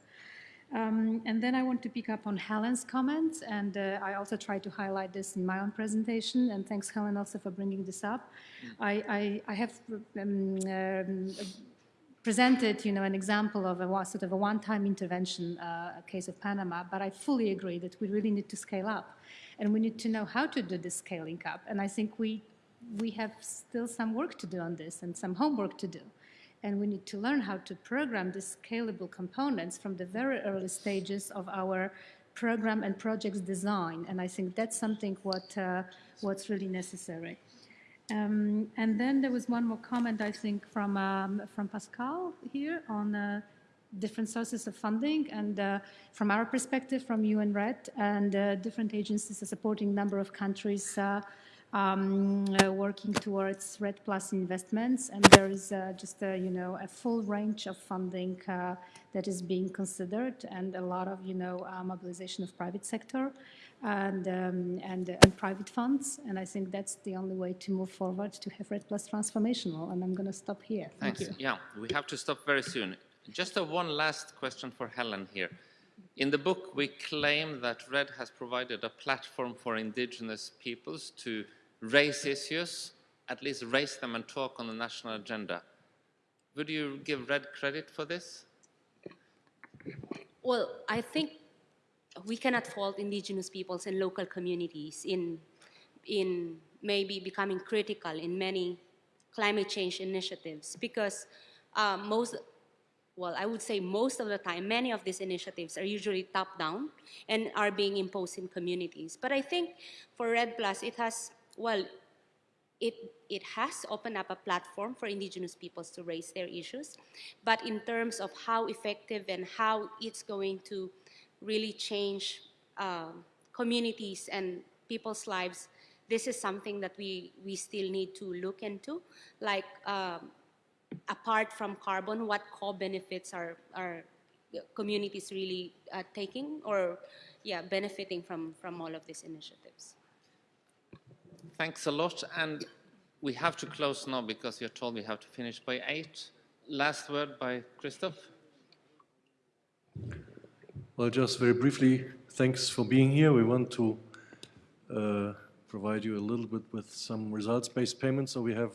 Um, and then I want to pick up on Helen's comments, and uh, I also tried to highlight this in my own presentation, and thanks Helen also for bringing this up. I, I, I have um, um, presented, you know, an example of a sort of a one-time intervention, uh, a case of Panama, but I fully agree that we really need to scale up, and we need to know how to do this scaling up, and I think we, we have still some work to do on this and some homework to do and we need to learn how to program these scalable components from the very early stages of our program and projects design. And I think that's something what, uh, what's really necessary. Um, and then there was one more comment, I think, from, um, from Pascal here on uh, different sources of funding. And uh, from our perspective, from UN REDD and uh, different agencies are supporting a number of countries uh, um, uh, working towards REDD Plus investments, and there is uh, just a, you know a full range of funding uh, that is being considered, and a lot of you know uh, mobilization of private sector and um, and, and private funds, and I think that's the only way to move forward to have REDD Plus transformational. And I'm going to stop here. Thank Thanks. you. Yeah, we have to stop very soon. Just a one last question for Helen here. In the book, we claim that REDD has provided a platform for indigenous peoples to raise issues, at least raise them and talk on the national agenda. Would you give REDD credit for this? Well, I think we cannot fault indigenous peoples and local communities in, in maybe becoming critical in many climate change initiatives because uh, most, well, I would say most of the time, many of these initiatives are usually top-down and are being imposed in communities. But I think for REDD Plus, it has, well, it, it has opened up a platform for indigenous peoples to raise their issues. But in terms of how effective and how it's going to really change um, communities and people's lives, this is something that we, we still need to look into. Like, um, apart from carbon, what co-benefits are, are communities really uh, taking or, yeah, benefiting from, from all of these initiatives? Thanks a lot. And we have to close now because you're told we have to finish by 8. Last word by Christoph. Well, just very briefly, thanks for being here. We want to uh, provide you a little bit with some results-based payments. So we have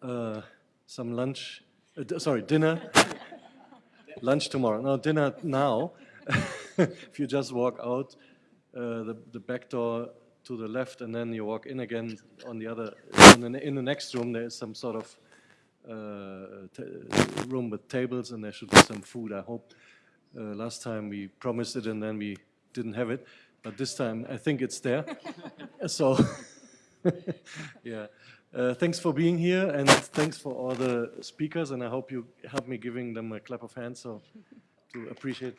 uh, some lunch, uh, sorry, dinner, lunch tomorrow. No, dinner now. if you just walk out uh, the, the back door to the left and then you walk in again on the other, in the, in the next room there is some sort of uh, room with tables and there should be some food, I hope. Uh, last time we promised it and then we didn't have it, but this time I think it's there. so, yeah. Uh, thanks for being here and thanks for all the speakers and I hope you help me giving them a clap of hands so to appreciate.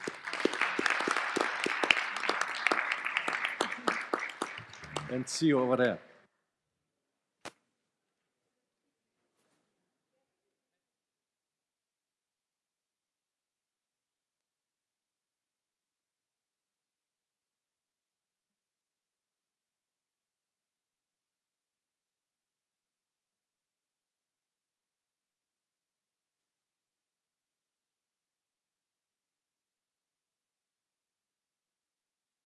And see you over there.